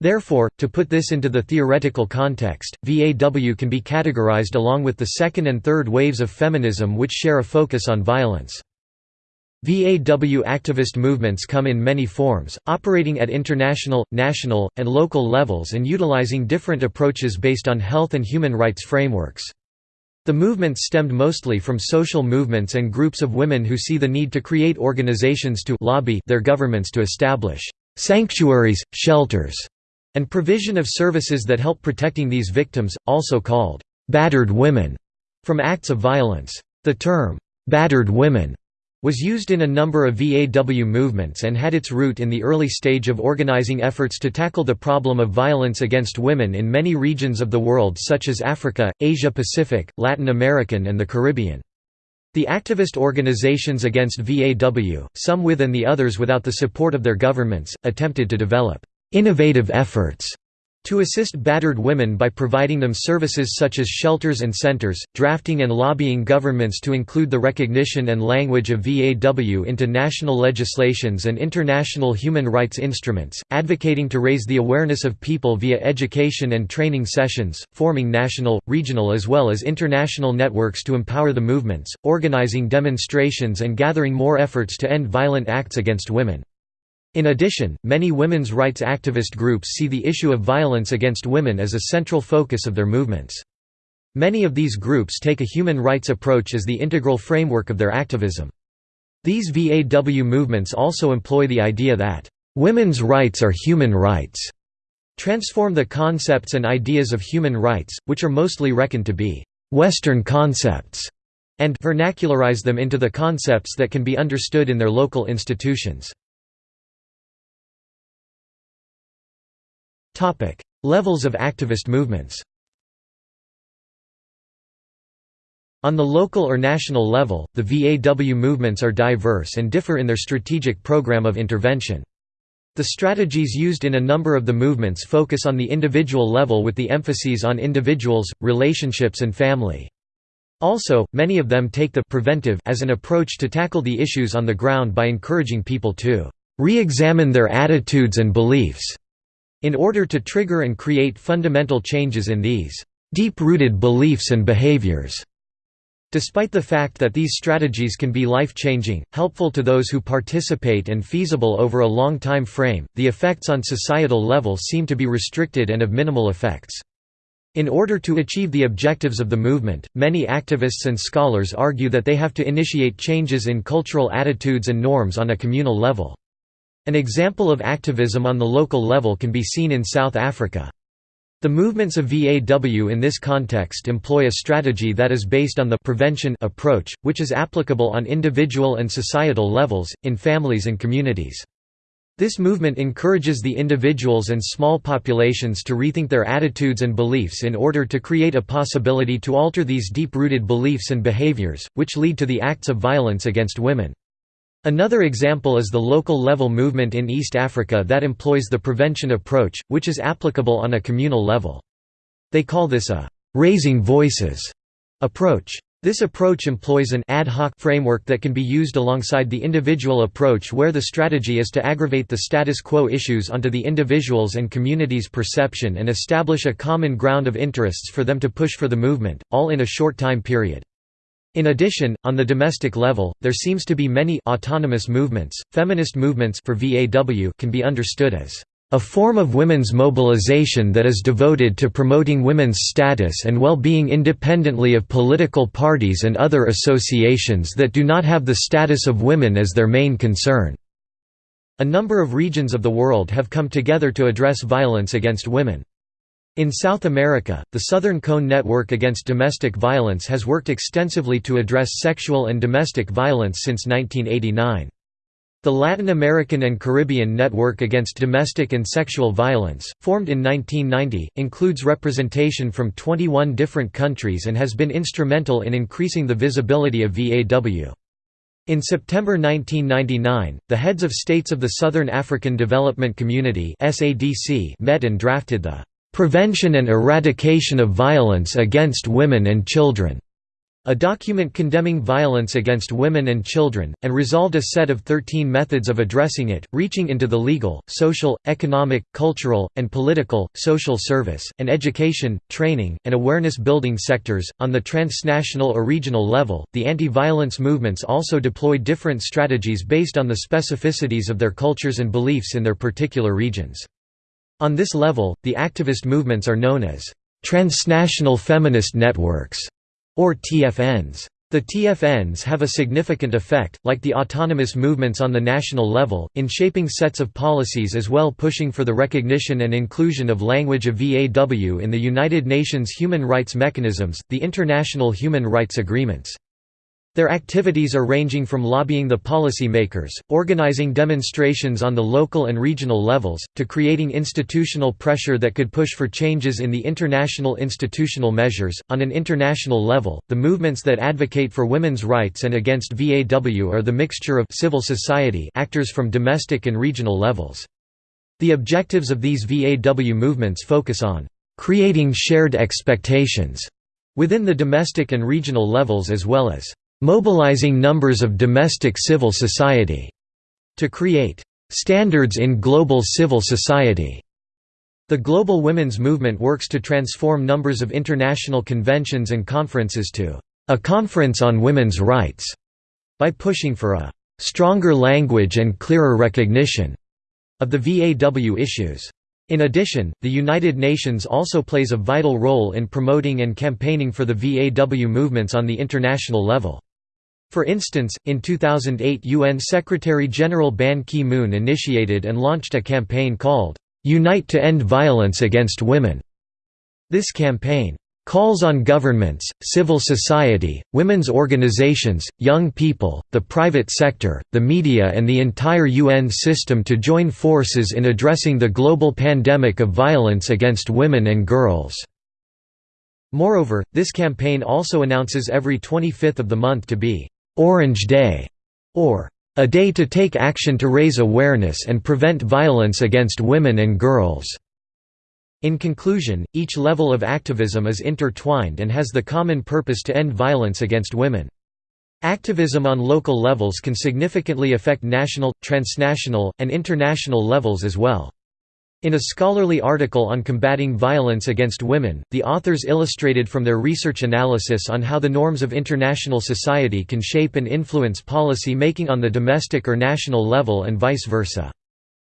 Speaker 1: Therefore, to put this into the theoretical context, VAW can be categorized along with the second and third waves of feminism which share a focus on violence. VAW activist movements come in many forms, operating at international, national, and local levels and utilizing different approaches based on health and human rights frameworks. The movements stemmed mostly from social movements and groups of women who see the need to create organizations to lobby their governments to establish sanctuaries, shelters, and provision of services that help protecting these victims, also called «battered women» from acts of violence. The term «battered women» was used in a number of VAW movements and had its root in the early stage of organizing efforts to tackle the problem of violence against women in many regions of the world such as Africa, Asia Pacific, Latin American and the Caribbean. The activist organizations against VAW, some with and the others without the support of their governments, attempted to develop innovative efforts to assist battered women by providing them services such as shelters and centers, drafting and lobbying governments to include the recognition and language of VAW into national legislations and international human rights instruments, advocating to raise the awareness of people via education and training sessions, forming national, regional as well as international networks to empower the movements, organizing demonstrations and gathering more efforts to end violent acts against women. In addition, many women's rights activist groups see the issue of violence against women as a central focus of their movements. Many of these groups take a human rights approach as the integral framework of their activism. These VAW movements also employ the idea that, "...women's rights are human rights", transform the concepts and ideas of human rights, which are mostly reckoned to be «Western concepts», and vernacularize them into the concepts that can be understood in their local institutions. Levels of activist movements On the local or national level, the VAW movements are diverse and differ in their strategic program of intervention. The strategies used in a number of the movements focus on the individual level with the emphases on individuals, relationships and family. Also, many of them take the preventive as an approach to tackle the issues on the ground by encouraging people to re-examine their attitudes and beliefs in order to trigger and create fundamental changes in these deep-rooted beliefs and behaviors. Despite the fact that these strategies can be life-changing, helpful to those who participate and feasible over a long time frame, the effects on societal level seem to be restricted and of minimal effects. In order to achieve the objectives of the movement, many activists and scholars argue that they have to initiate changes in cultural attitudes and norms on a communal level. An example of activism on the local level can be seen in South Africa. The movements of VAW in this context employ a strategy that is based on the prevention approach, which is applicable on individual and societal levels, in families and communities. This movement encourages the individuals and small populations to rethink their attitudes and beliefs in order to create a possibility to alter these deep-rooted beliefs and behaviors, which lead to the acts of violence against women. Another example is the local level movement in East Africa that employs the prevention approach, which is applicable on a communal level. They call this a «raising voices» approach. This approach employs an ad hoc framework that can be used alongside the individual approach where the strategy is to aggravate the status quo issues onto the individual's and community's perception and establish a common ground of interests for them to push for the movement, all in a short time period. In addition, on the domestic level, there seems to be many autonomous movements. Feminist movements for VAW can be understood as a form of women's mobilization that is devoted to promoting women's status and well-being independently of political parties and other associations that do not have the status of women as their main concern. A number of regions of the world have come together to address violence against women. In South America, the Southern Cone Network Against Domestic Violence has worked extensively to address sexual and domestic violence since 1989. The Latin American and Caribbean Network Against Domestic and Sexual Violence, formed in 1990, includes representation from 21 different countries and has been instrumental in increasing the visibility of VAW. In September 1999, the heads of states of the Southern African Development Community met and drafted the "'Prevention and Eradication of Violence Against Women and Children' a document condemning violence against women and children, and resolved a set of 13 methods of addressing it, reaching into the legal, social, economic, cultural, and political, social service, and education, training, and awareness building sectors. On the transnational or regional level, the anti violence movements also deploy different strategies based on the specificities of their cultures and beliefs in their particular regions. On this level, the activist movements are known as transnational feminist networks, or TFNs. The TFNs have a significant effect, like the autonomous movements on the national level, in shaping sets of policies as well pushing for the recognition and inclusion of language of VAW in the United Nations human rights mechanisms, the international human rights agreements. Their activities are ranging from lobbying the policymakers, organizing demonstrations on the local and regional levels, to creating institutional pressure that could push for changes in the international institutional measures. On an international level, the movements that advocate for women's rights and against VAW are the mixture of civil society actors from domestic and regional levels. The objectives of these VAW movements focus on creating shared expectations within the domestic and regional levels as well as mobilizing numbers of domestic civil society to create standards in global civil society. The global women's movement works to transform numbers of international conventions and conferences to a conference on women's rights by pushing for a stronger language and clearer recognition of the VAW issues. In addition, the United Nations also plays a vital role in promoting and campaigning for the VAW movements on the international level. For instance, in 2008 UN Secretary-General Ban Ki-moon initiated and launched a campaign called, "'Unite to End Violence Against Women". This campaign calls on governments, civil society, women's organizations, young people, the private sector, the media and the entire UN system to join forces in addressing the global pandemic of violence against women and girls." Moreover, this campaign also announces every 25th of the month to be Orange Day, or a day to take action to raise awareness and prevent violence against women and girls. In conclusion, each level of activism is intertwined and has the common purpose to end violence against women. Activism on local levels can significantly affect national, transnational, and international levels as well. In a scholarly article on combating violence against women, the authors illustrated from their research analysis on how the norms of international society can shape and influence policy making on the domestic or national level and vice versa.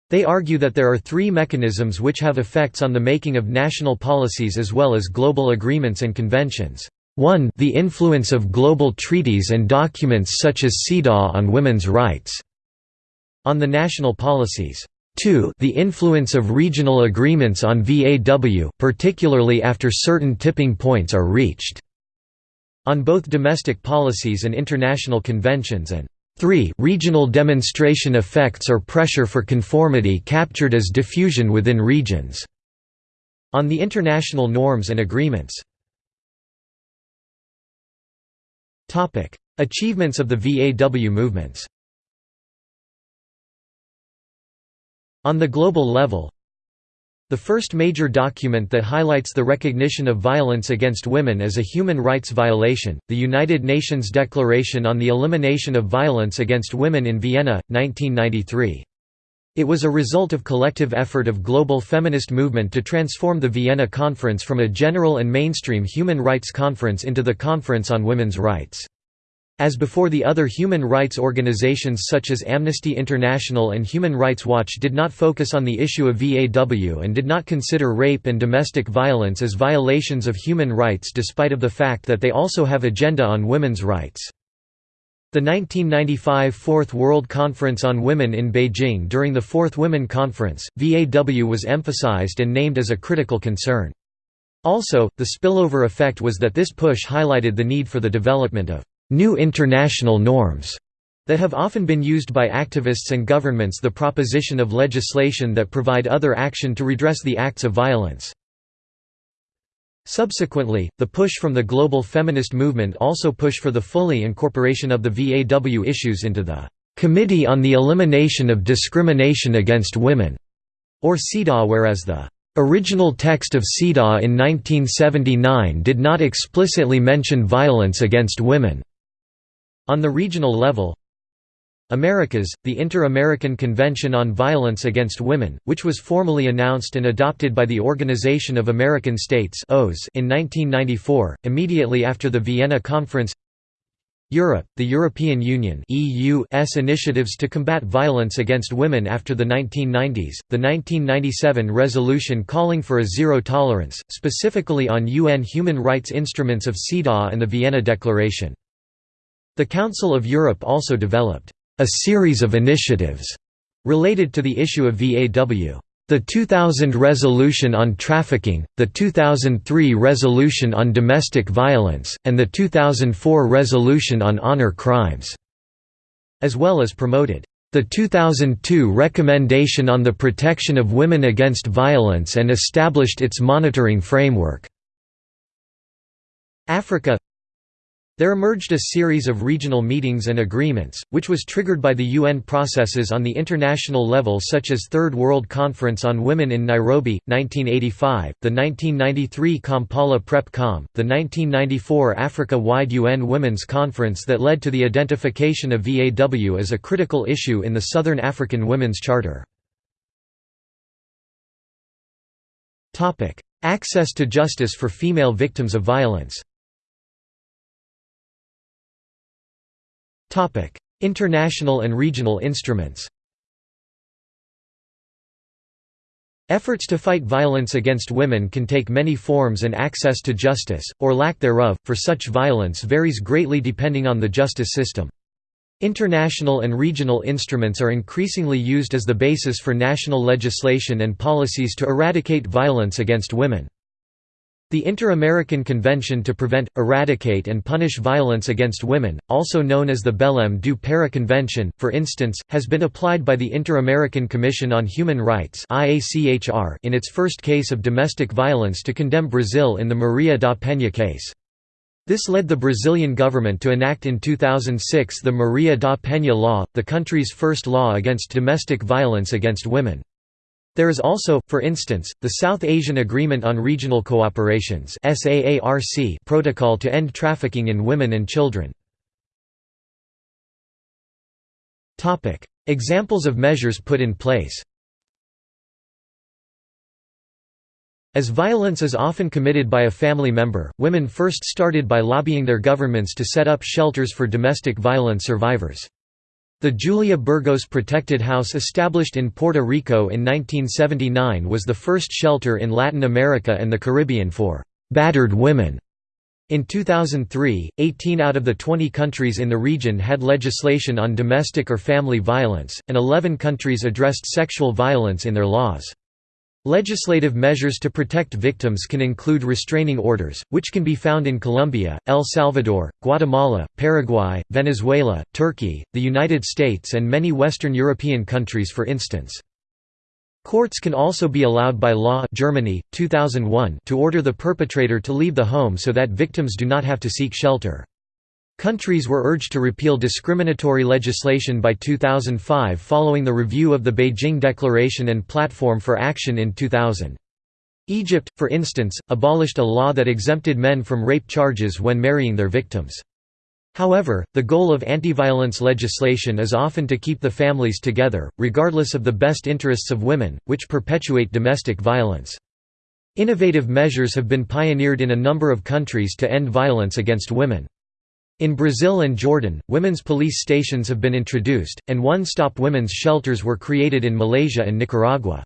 Speaker 1: They argue that there are three mechanisms which have effects on the making of national policies as well as global agreements and conventions. 1 the influence of global treaties and documents such as CEDAW on women's rights on the national policies. 2 the influence of regional agreements on VAW, particularly after certain tipping points are reached, on both domestic policies and international conventions and 3 regional demonstration effects or pressure for conformity captured as diffusion within regions, on the international norms and agreements. Achievements of the VAW movements On the global level, the first major document that highlights the recognition of violence against women as a human rights violation, the United Nations Declaration on the Elimination of Violence Against Women in Vienna, 1993. It was a result of collective effort of global feminist movement to transform the Vienna Conference from a general and mainstream human rights conference into the Conference on Women's Rights. As before the other human rights organizations such as Amnesty International and Human Rights Watch did not focus on the issue of VAW and did not consider rape and domestic violence as violations of human rights despite of the fact that they also have agenda on women's rights. The 1995 Fourth World Conference on Women in Beijing During the Fourth Women Conference, VAW was emphasized and named as a critical concern. Also, the spillover effect was that this push highlighted the need for the development of new international norms that have often been used by activists and governments the proposition of legislation that provide other action to redress the acts of violence. Subsequently, the push from the global feminist movement also pushed for the fully incorporation of the VAW issues into the Committee on the Elimination of Discrimination Against Women, or CEDAW whereas the Original text of CEDAW in 1979 did not explicitly mention violence against women. On the regional level Americas, the Inter-American Convention on Violence Against Women, which was formally announced and adopted by the Organization of American States in 1994, immediately after the Vienna Conference Europe, the European Union EU's initiatives to combat violence against women after the 1990s, the 1997 resolution calling for a zero tolerance, specifically on UN human rights instruments of CEDAW and the Vienna Declaration. The Council of Europe also developed a series of initiatives related to the issue of VAW. The 2000 Resolution on Trafficking, the 2003 Resolution on Domestic Violence, and the 2004 Resolution on Honor Crimes", as well as promoted, "...the 2002 Recommendation on the Protection of Women Against Violence and established its monitoring framework." Africa there emerged a series of regional meetings and agreements, which was triggered by the UN processes on the international level such as Third World Conference on Women in Nairobi, 1985, the 1993 Kampala PrepCom, the 1994 Africa-wide UN Women's Conference that led to the identification of VAW as a critical issue in the Southern African Women's Charter. Access to justice for female victims of violence International and regional instruments Efforts to fight violence against women can take many forms and access to justice, or lack thereof, for such violence varies greatly depending on the justice system. International and regional instruments are increasingly used as the basis for national legislation and policies to eradicate violence against women. The Inter-American Convention to Prevent, Eradicate and Punish Violence Against Women, also known as the Belém do Pará Convention, for instance, has been applied by the Inter-American Commission on Human Rights in its first case of domestic violence to condemn Brazil in the Maria da Penha case. This led the Brazilian government to enact in 2006 the Maria da Penha Law, the country's first law against domestic violence against women. There is also, for instance, the South Asian Agreement on Regional Cooperations protocol to end trafficking in women and children. Examples of measures put in place As violence is often committed by a family member, women first started by lobbying their governments to set up shelters for domestic violence survivors. The Julia Burgos Protected House established in Puerto Rico in 1979 was the first shelter in Latin America and the Caribbean for «battered women». In 2003, 18 out of the 20 countries in the region had legislation on domestic or family violence, and 11 countries addressed sexual violence in their laws. Legislative measures to protect victims can include restraining orders, which can be found in Colombia, El Salvador, Guatemala, Paraguay, Venezuela, Turkey, the United States and many Western European countries for instance. Courts can also be allowed by law Germany, 2001 to order the perpetrator to leave the home so that victims do not have to seek shelter. Countries were urged to repeal discriminatory legislation by 2005 following the review of the Beijing Declaration and Platform for Action in 2000. Egypt, for instance, abolished a law that exempted men from rape charges when marrying their victims. However, the goal of anti-violence legislation is often to keep the families together, regardless of the best interests of women, which perpetuate domestic violence. Innovative measures have been pioneered in a number of countries to end violence against women. In Brazil and Jordan, women's police stations have been introduced, and one-stop women's shelters were created in Malaysia and Nicaragua.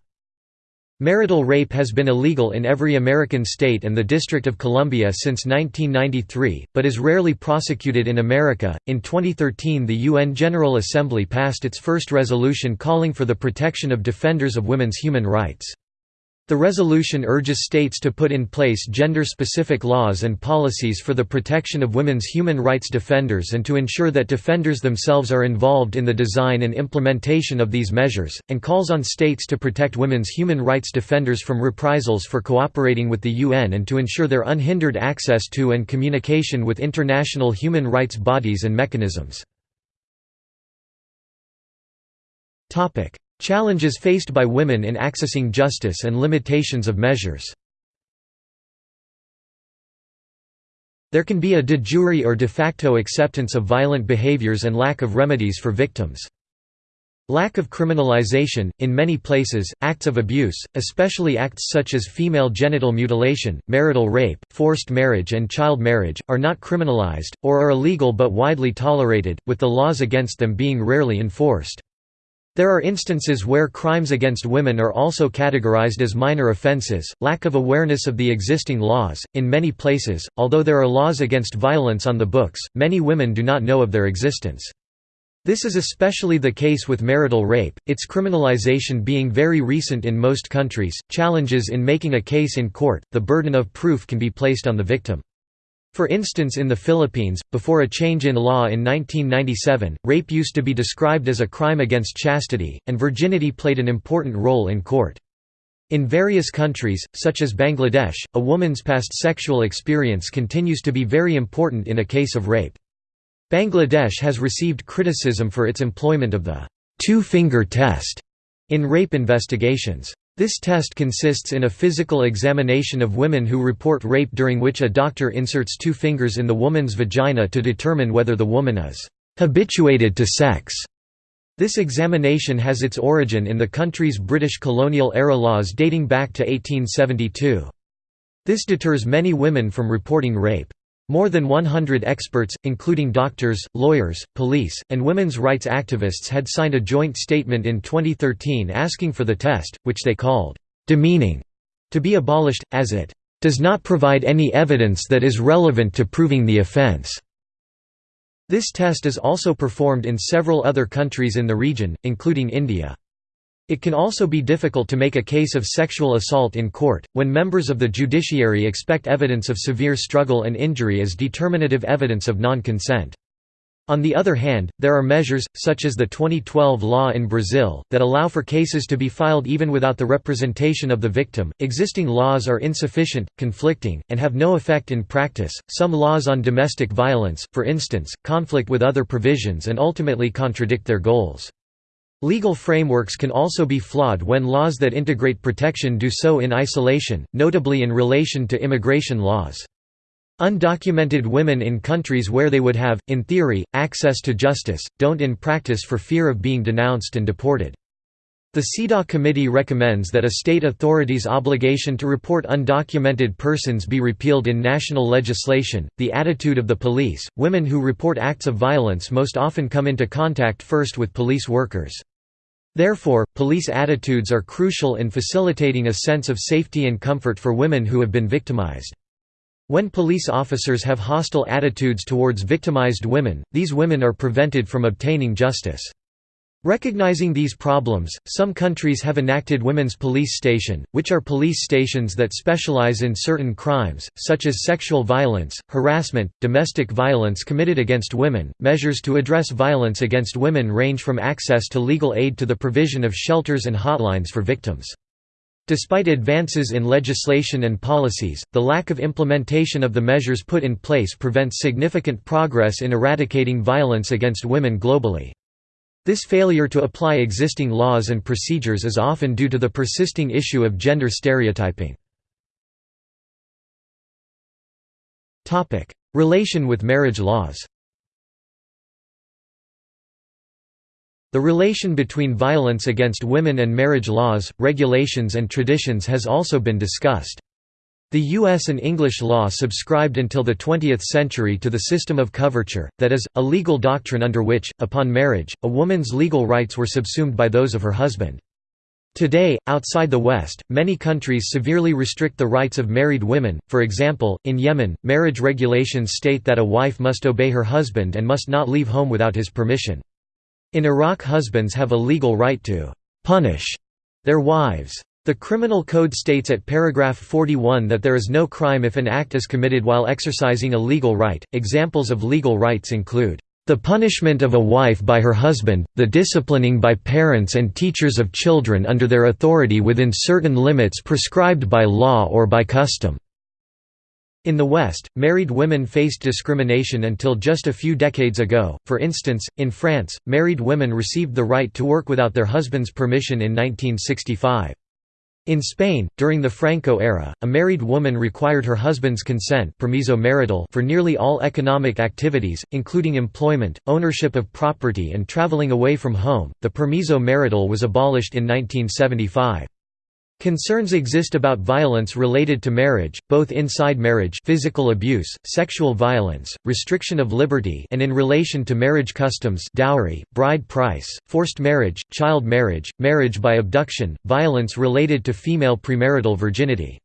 Speaker 1: Marital rape has been illegal in every American state and the District of Columbia since 1993, but is rarely prosecuted in America. In 2013, the UN General Assembly passed its first resolution calling for the protection of defenders of women's human rights. The resolution urges states to put in place gender-specific laws and policies for the protection of women's human rights defenders and to ensure that defenders themselves are involved in the design and implementation of these measures, and calls on states to protect women's human rights defenders from reprisals for cooperating with the UN and to ensure their unhindered access to and communication with international human rights bodies and mechanisms. Challenges faced by women in accessing justice and limitations of measures. There can be a de jure or de facto acceptance of violent behaviors and lack of remedies for victims. Lack of criminalization, in many places, acts of abuse, especially acts such as female genital mutilation, marital rape, forced marriage and child marriage, are not criminalized, or are illegal but widely tolerated, with the laws against them being rarely enforced. There are instances where crimes against women are also categorized as minor offenses. Lack of awareness of the existing laws. In many places, although there are laws against violence on the books, many women do not know of their existence. This is especially the case with marital rape, its criminalization being very recent in most countries. Challenges in making a case in court, the burden of proof can be placed on the victim. For instance in the Philippines, before a change in law in 1997, rape used to be described as a crime against chastity, and virginity played an important role in court. In various countries, such as Bangladesh, a woman's past sexual experience continues to be very important in a case of rape. Bangladesh has received criticism for its employment of the two-finger test in rape investigations. This test consists in a physical examination of women who report rape during which a doctor inserts two fingers in the woman's vagina to determine whether the woman is habituated to sex. This examination has its origin in the country's British colonial-era laws dating back to 1872. This deters many women from reporting rape. More than 100 experts, including doctors, lawyers, police, and women's rights activists had signed a joint statement in 2013 asking for the test, which they called, "...demeaning", to be abolished, as it "...does not provide any evidence that is relevant to proving the offense." This test is also performed in several other countries in the region, including India. It can also be difficult to make a case of sexual assault in court, when members of the judiciary expect evidence of severe struggle and injury as determinative evidence of non-consent. On the other hand, there are measures, such as the 2012 law in Brazil, that allow for cases to be filed even without the representation of the victim. Existing laws are insufficient, conflicting, and have no effect in practice. Some laws on domestic violence, for instance, conflict with other provisions and ultimately contradict their goals. Legal frameworks can also be flawed when laws that integrate protection do so in isolation, notably in relation to immigration laws. Undocumented women in countries where they would have, in theory, access to justice, don't in practice for fear of being denounced and deported. The CEDAW committee recommends that a state authority's obligation to report undocumented persons be repealed in national legislation. The attitude of the police women who report acts of violence most often come into contact first with police workers. Therefore, police attitudes are crucial in facilitating a sense of safety and comfort for women who have been victimized. When police officers have hostile attitudes towards victimized women, these women are prevented from obtaining justice. Recognizing these problems, some countries have enacted women's police station, which are police stations that specialize in certain crimes, such as sexual violence, harassment, domestic violence committed against women. Measures to address violence against women range from access to legal aid to the provision of shelters and hotlines for victims. Despite advances in legislation and policies, the lack of implementation of the measures put in place prevents significant progress in eradicating violence against women globally. This failure to apply existing laws and procedures is often due to the persisting issue of gender stereotyping. Relation with marriage laws The relation between violence against women and marriage laws, regulations and traditions has also been discussed. The U.S. and English law subscribed until the 20th century to the system of coverture, that is, a legal doctrine under which, upon marriage, a woman's legal rights were subsumed by those of her husband. Today, outside the West, many countries severely restrict the rights of married women, for example, in Yemen, marriage regulations state that a wife must obey her husband and must not leave home without his permission. In Iraq husbands have a legal right to «punish» their wives. The Criminal Code states at paragraph 41 that there is no crime if an act is committed while exercising a legal right. Examples of legal rights include the punishment of a wife by her husband, the disciplining by parents and teachers of children under their authority within certain limits prescribed by law or by custom. In the West, married women faced discrimination until just a few decades ago. For instance, in France, married women received the right to work without their husband's permission in 1965. In Spain, during the Franco era, a married woman required her husband's consent permiso marital for nearly all economic activities, including employment, ownership of property and traveling away from home. The permiso marital was abolished in 1975. Concerns exist about violence related to marriage, both inside marriage physical abuse, sexual violence, restriction of liberty and in relation to marriage customs dowry, bride price, forced marriage, child marriage, marriage by abduction, violence related to female premarital virginity.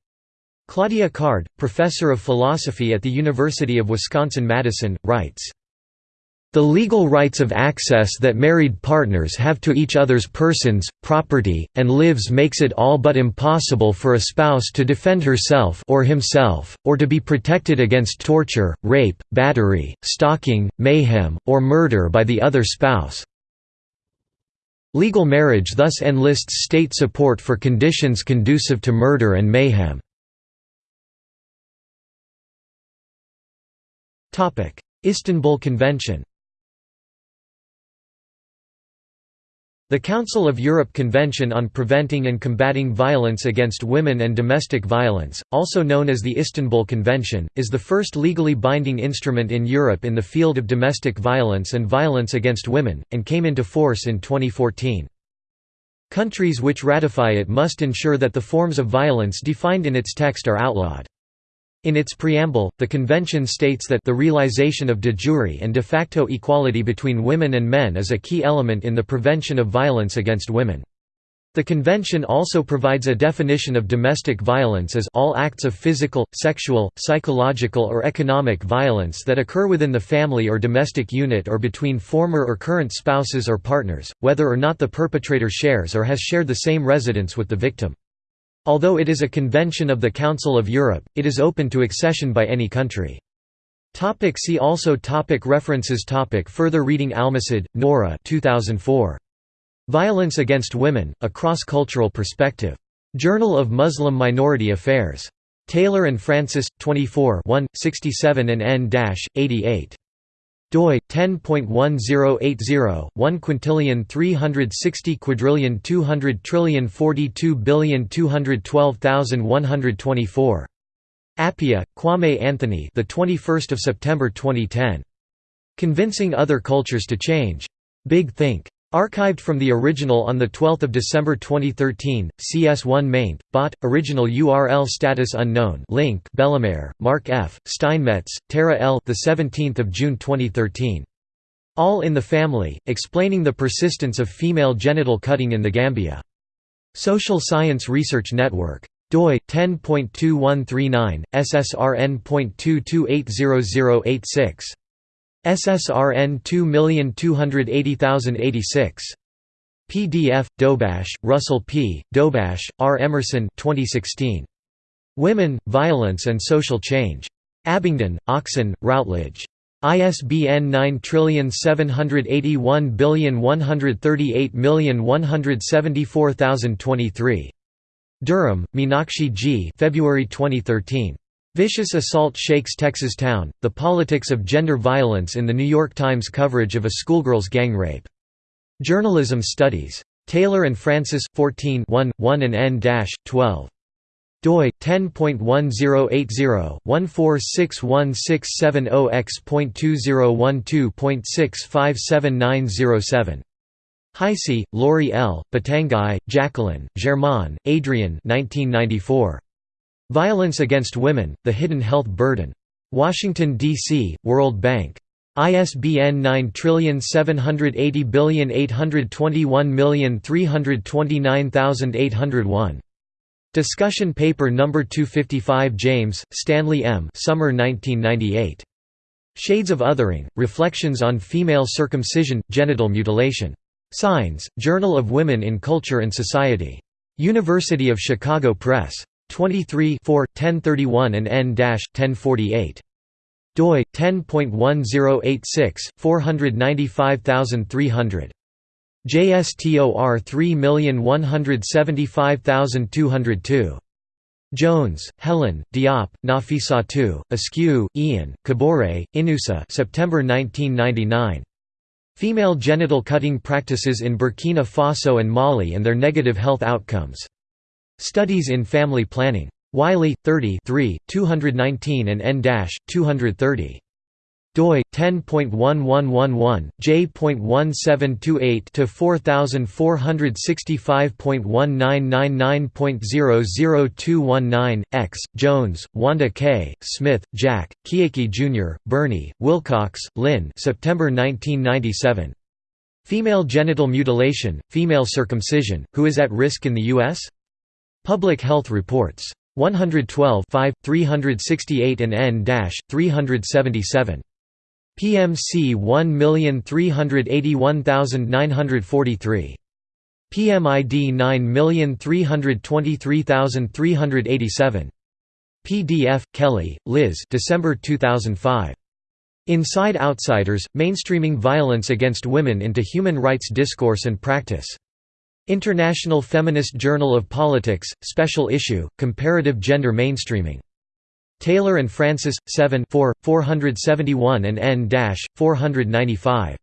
Speaker 1: Claudia Card, professor of philosophy at the University of Wisconsin-Madison, writes, The legal rights of access that married partners have to each other's persons, property, and lives makes it all but impossible for a spouse to defend herself or himself, or to be protected against torture, rape, battery, stalking, mayhem, or murder by the other spouse. Legal marriage thus enlists state support for conditions conducive to murder and mayhem. Istanbul Convention The Council of Europe Convention on Preventing and Combating Violence Against Women and Domestic Violence, also known as the Istanbul Convention, is the first legally binding instrument in Europe in the field of domestic violence and violence against women, and came into force in 2014. Countries which ratify it must ensure that the forms of violence defined in its text are outlawed. In its preamble, the convention states that the realization of de jure and de facto equality between women and men is a key element in the prevention of violence against women. The convention also provides a definition of domestic violence as all acts of physical, sexual, psychological or economic violence that occur within the family or domestic unit or between former or current spouses or partners, whether or not the perpetrator shares or has shared the same residence with the victim. Although it is a convention of the Council of Europe, it is open to accession by any country. Topic see also topic References topic Further reading Almosaed, Nora 2004. Violence Against Women, A Cross-Cultural Perspective. Journal of Muslim Minority Affairs. Taylor and Francis, 24 67 and n-88 doi 10.1080 1 quintillion 360 quadrillion 200 trillion 42 billion 212,124 Appiah, Kwame Anthony the 21st of September 2010 Convincing Other Cultures to Change. Big Think Archived from the original on 12 December 2013, CS1 maint, bot, original URL status unknown link Bellemare, Marc F., Steinmetz, Tara L. 17 June 2013. All in the Family, explaining the persistence of female genital cutting in the Gambia. Social Science Research Network. doi 10.2139 ssrn.22800086 SSRN 2280086. PDF, Dobash, Russell P., Dobash, R. Emerson 2016. Women, Violence and Social Change. Abingdon, Oxon, Routledge. ISBN 9781138174023. Durham, Meenakshi G. February 2013. Vicious Assault Shakes Texas Town, The Politics of Gender Violence in the New York Times coverage of a schoolgirl's gang rape. Journalism Studies. Taylor and Francis, 14 1, 1 and n-12. doi 10.1080-1461670x.2012.6579007. Heise, Lori L., Pitanguy, Jacqueline, Germain, Adrienne 1994. Violence Against Women, The Hidden Health Burden. Washington, D.C., World Bank. ISBN 9780821329801. Discussion paper No. 255 James, Stanlie M. Summer 1998. Shades of Othering, Reflections on Female Circumcision, Genital Mutilation. Signs, Journal of Women in Culture and Society. University of Chicago Press. 23 4, 1031 and n-1048 doi 10.1086 495300 JSTOR 3175202 Jones, Helen, Diop, Nafissatou, Askew, Ian, Kabore, Inoussa September 1999. Female genital cutting practices in Burkina Faso and Mali and their negative health outcomes. Studies in Family Planning. Wiley, 30 219 and n-230 doi 10.1111 j.1728 to 4465.1999.00219 x Jones Wanda K Smith Jack Kieke Jr Burney Wilcox Lynne September 1997 Female genital mutilation female circumcision who is at risk in the US Public Health Reports. 112 5, 368 and n-377. PMC 1381943 PMID 9323387 PDF Kelly, Liz December 2005 Inside Outsiders Mainstreaming Violence Against Women into Human Rights Discourse and Practice International Feminist Journal of Politics Special Issue Comparative Gender Mainstreaming. Taylor and Francis, 7 4, 471 and n-495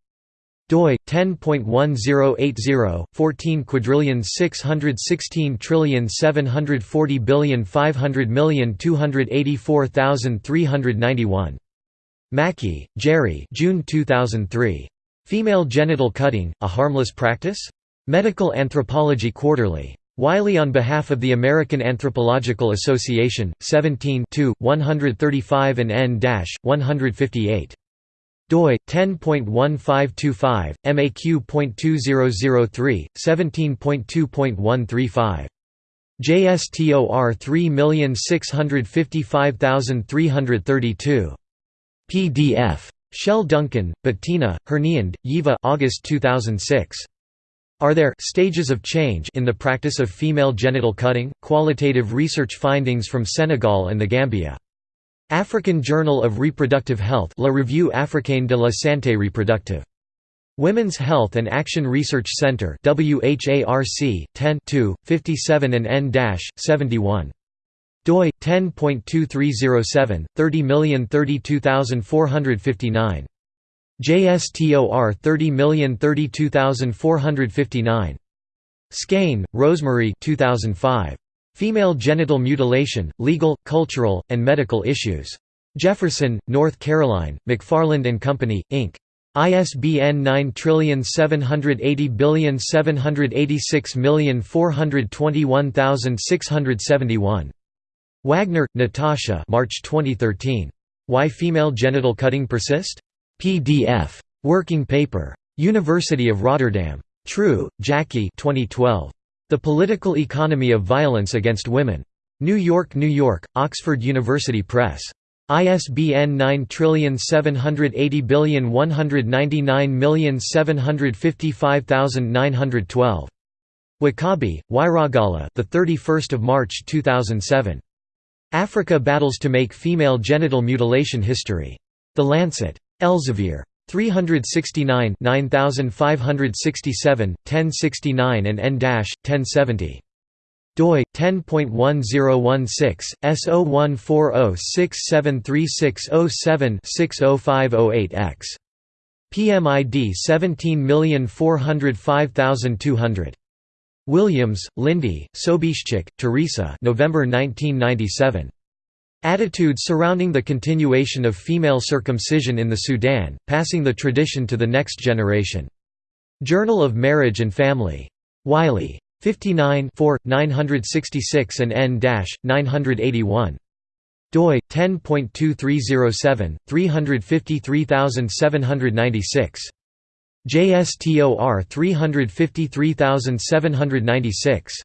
Speaker 1: doi 10.1080 14 quadrillion 616 trillion 740 billion 500 million 284,391 Mackie, Gerry June 2003 Female genital cutting a harmless practice Medical Anthropology Quarterly. Wiley on behalf of the American Anthropological Association, 17 135 and n-158. doi 10.1525 MAQ.2003 17.2.135 JSTOR 3655332 PDF Shell Duncan, Bettina, Hernlund, Ylva August 2006 are there stages of change in the practice of female genital cutting? Qualitative research findings from Senegal and the Gambia. African Journal of Reproductive Health La Revue Africaine de la Santé Reproductive. Women's Health and Action Research Center WHARC 10 57 and n-71 doi 10.2307 30032459 JSTOR 30032459. Skaine, Rosemary 2005. Female Genital Mutilation, Legal, Cultural, and Medical Issues. Jefferson, North Carolina, McFarland and Company, Inc. ISBN 9780786421671. Wagner, Natasha March 2013. Why Female Genital Cutting Persist? PDF. Working paper. University of Rotterdam. True, Jacqui 2012. The Political Economy of Violence Against Women. New York, New York, Oxford University Press. ISBN 9780199755912. Wakabi, Wairagala, the 31st of March 2007. Africa battles to make female genital mutilation history. The Lancet. Elsevier. 369 9567, 1069 and n-1070 doi 10.1016 S0140673607-60508X PMID 17405200 Williams, Lindy, Sobieszczyk, Teresa November 1997 Attitudes surrounding the continuation of female circumcision in the Sudan, passing the tradition to the next generation. Journal of Marriage and Family. Wiley. 59 966 and n-981 doi 10.2307 353796 JSTOR 353796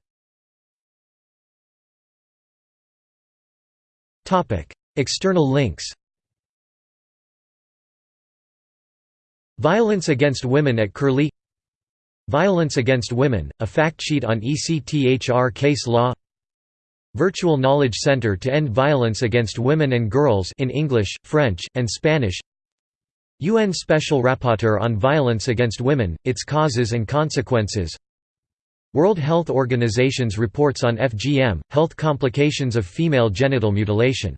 Speaker 1: External links Violence against women at Curlie Violence against women, a fact sheet on ECTHR case law Virtual Knowledge Center to End Violence Against Women and Girls in English, French, and Spanish UN Special Rapporteur on Violence Against Women, Its Causes and Consequences World Health Organization's reports on FGM, health complications of female genital mutilation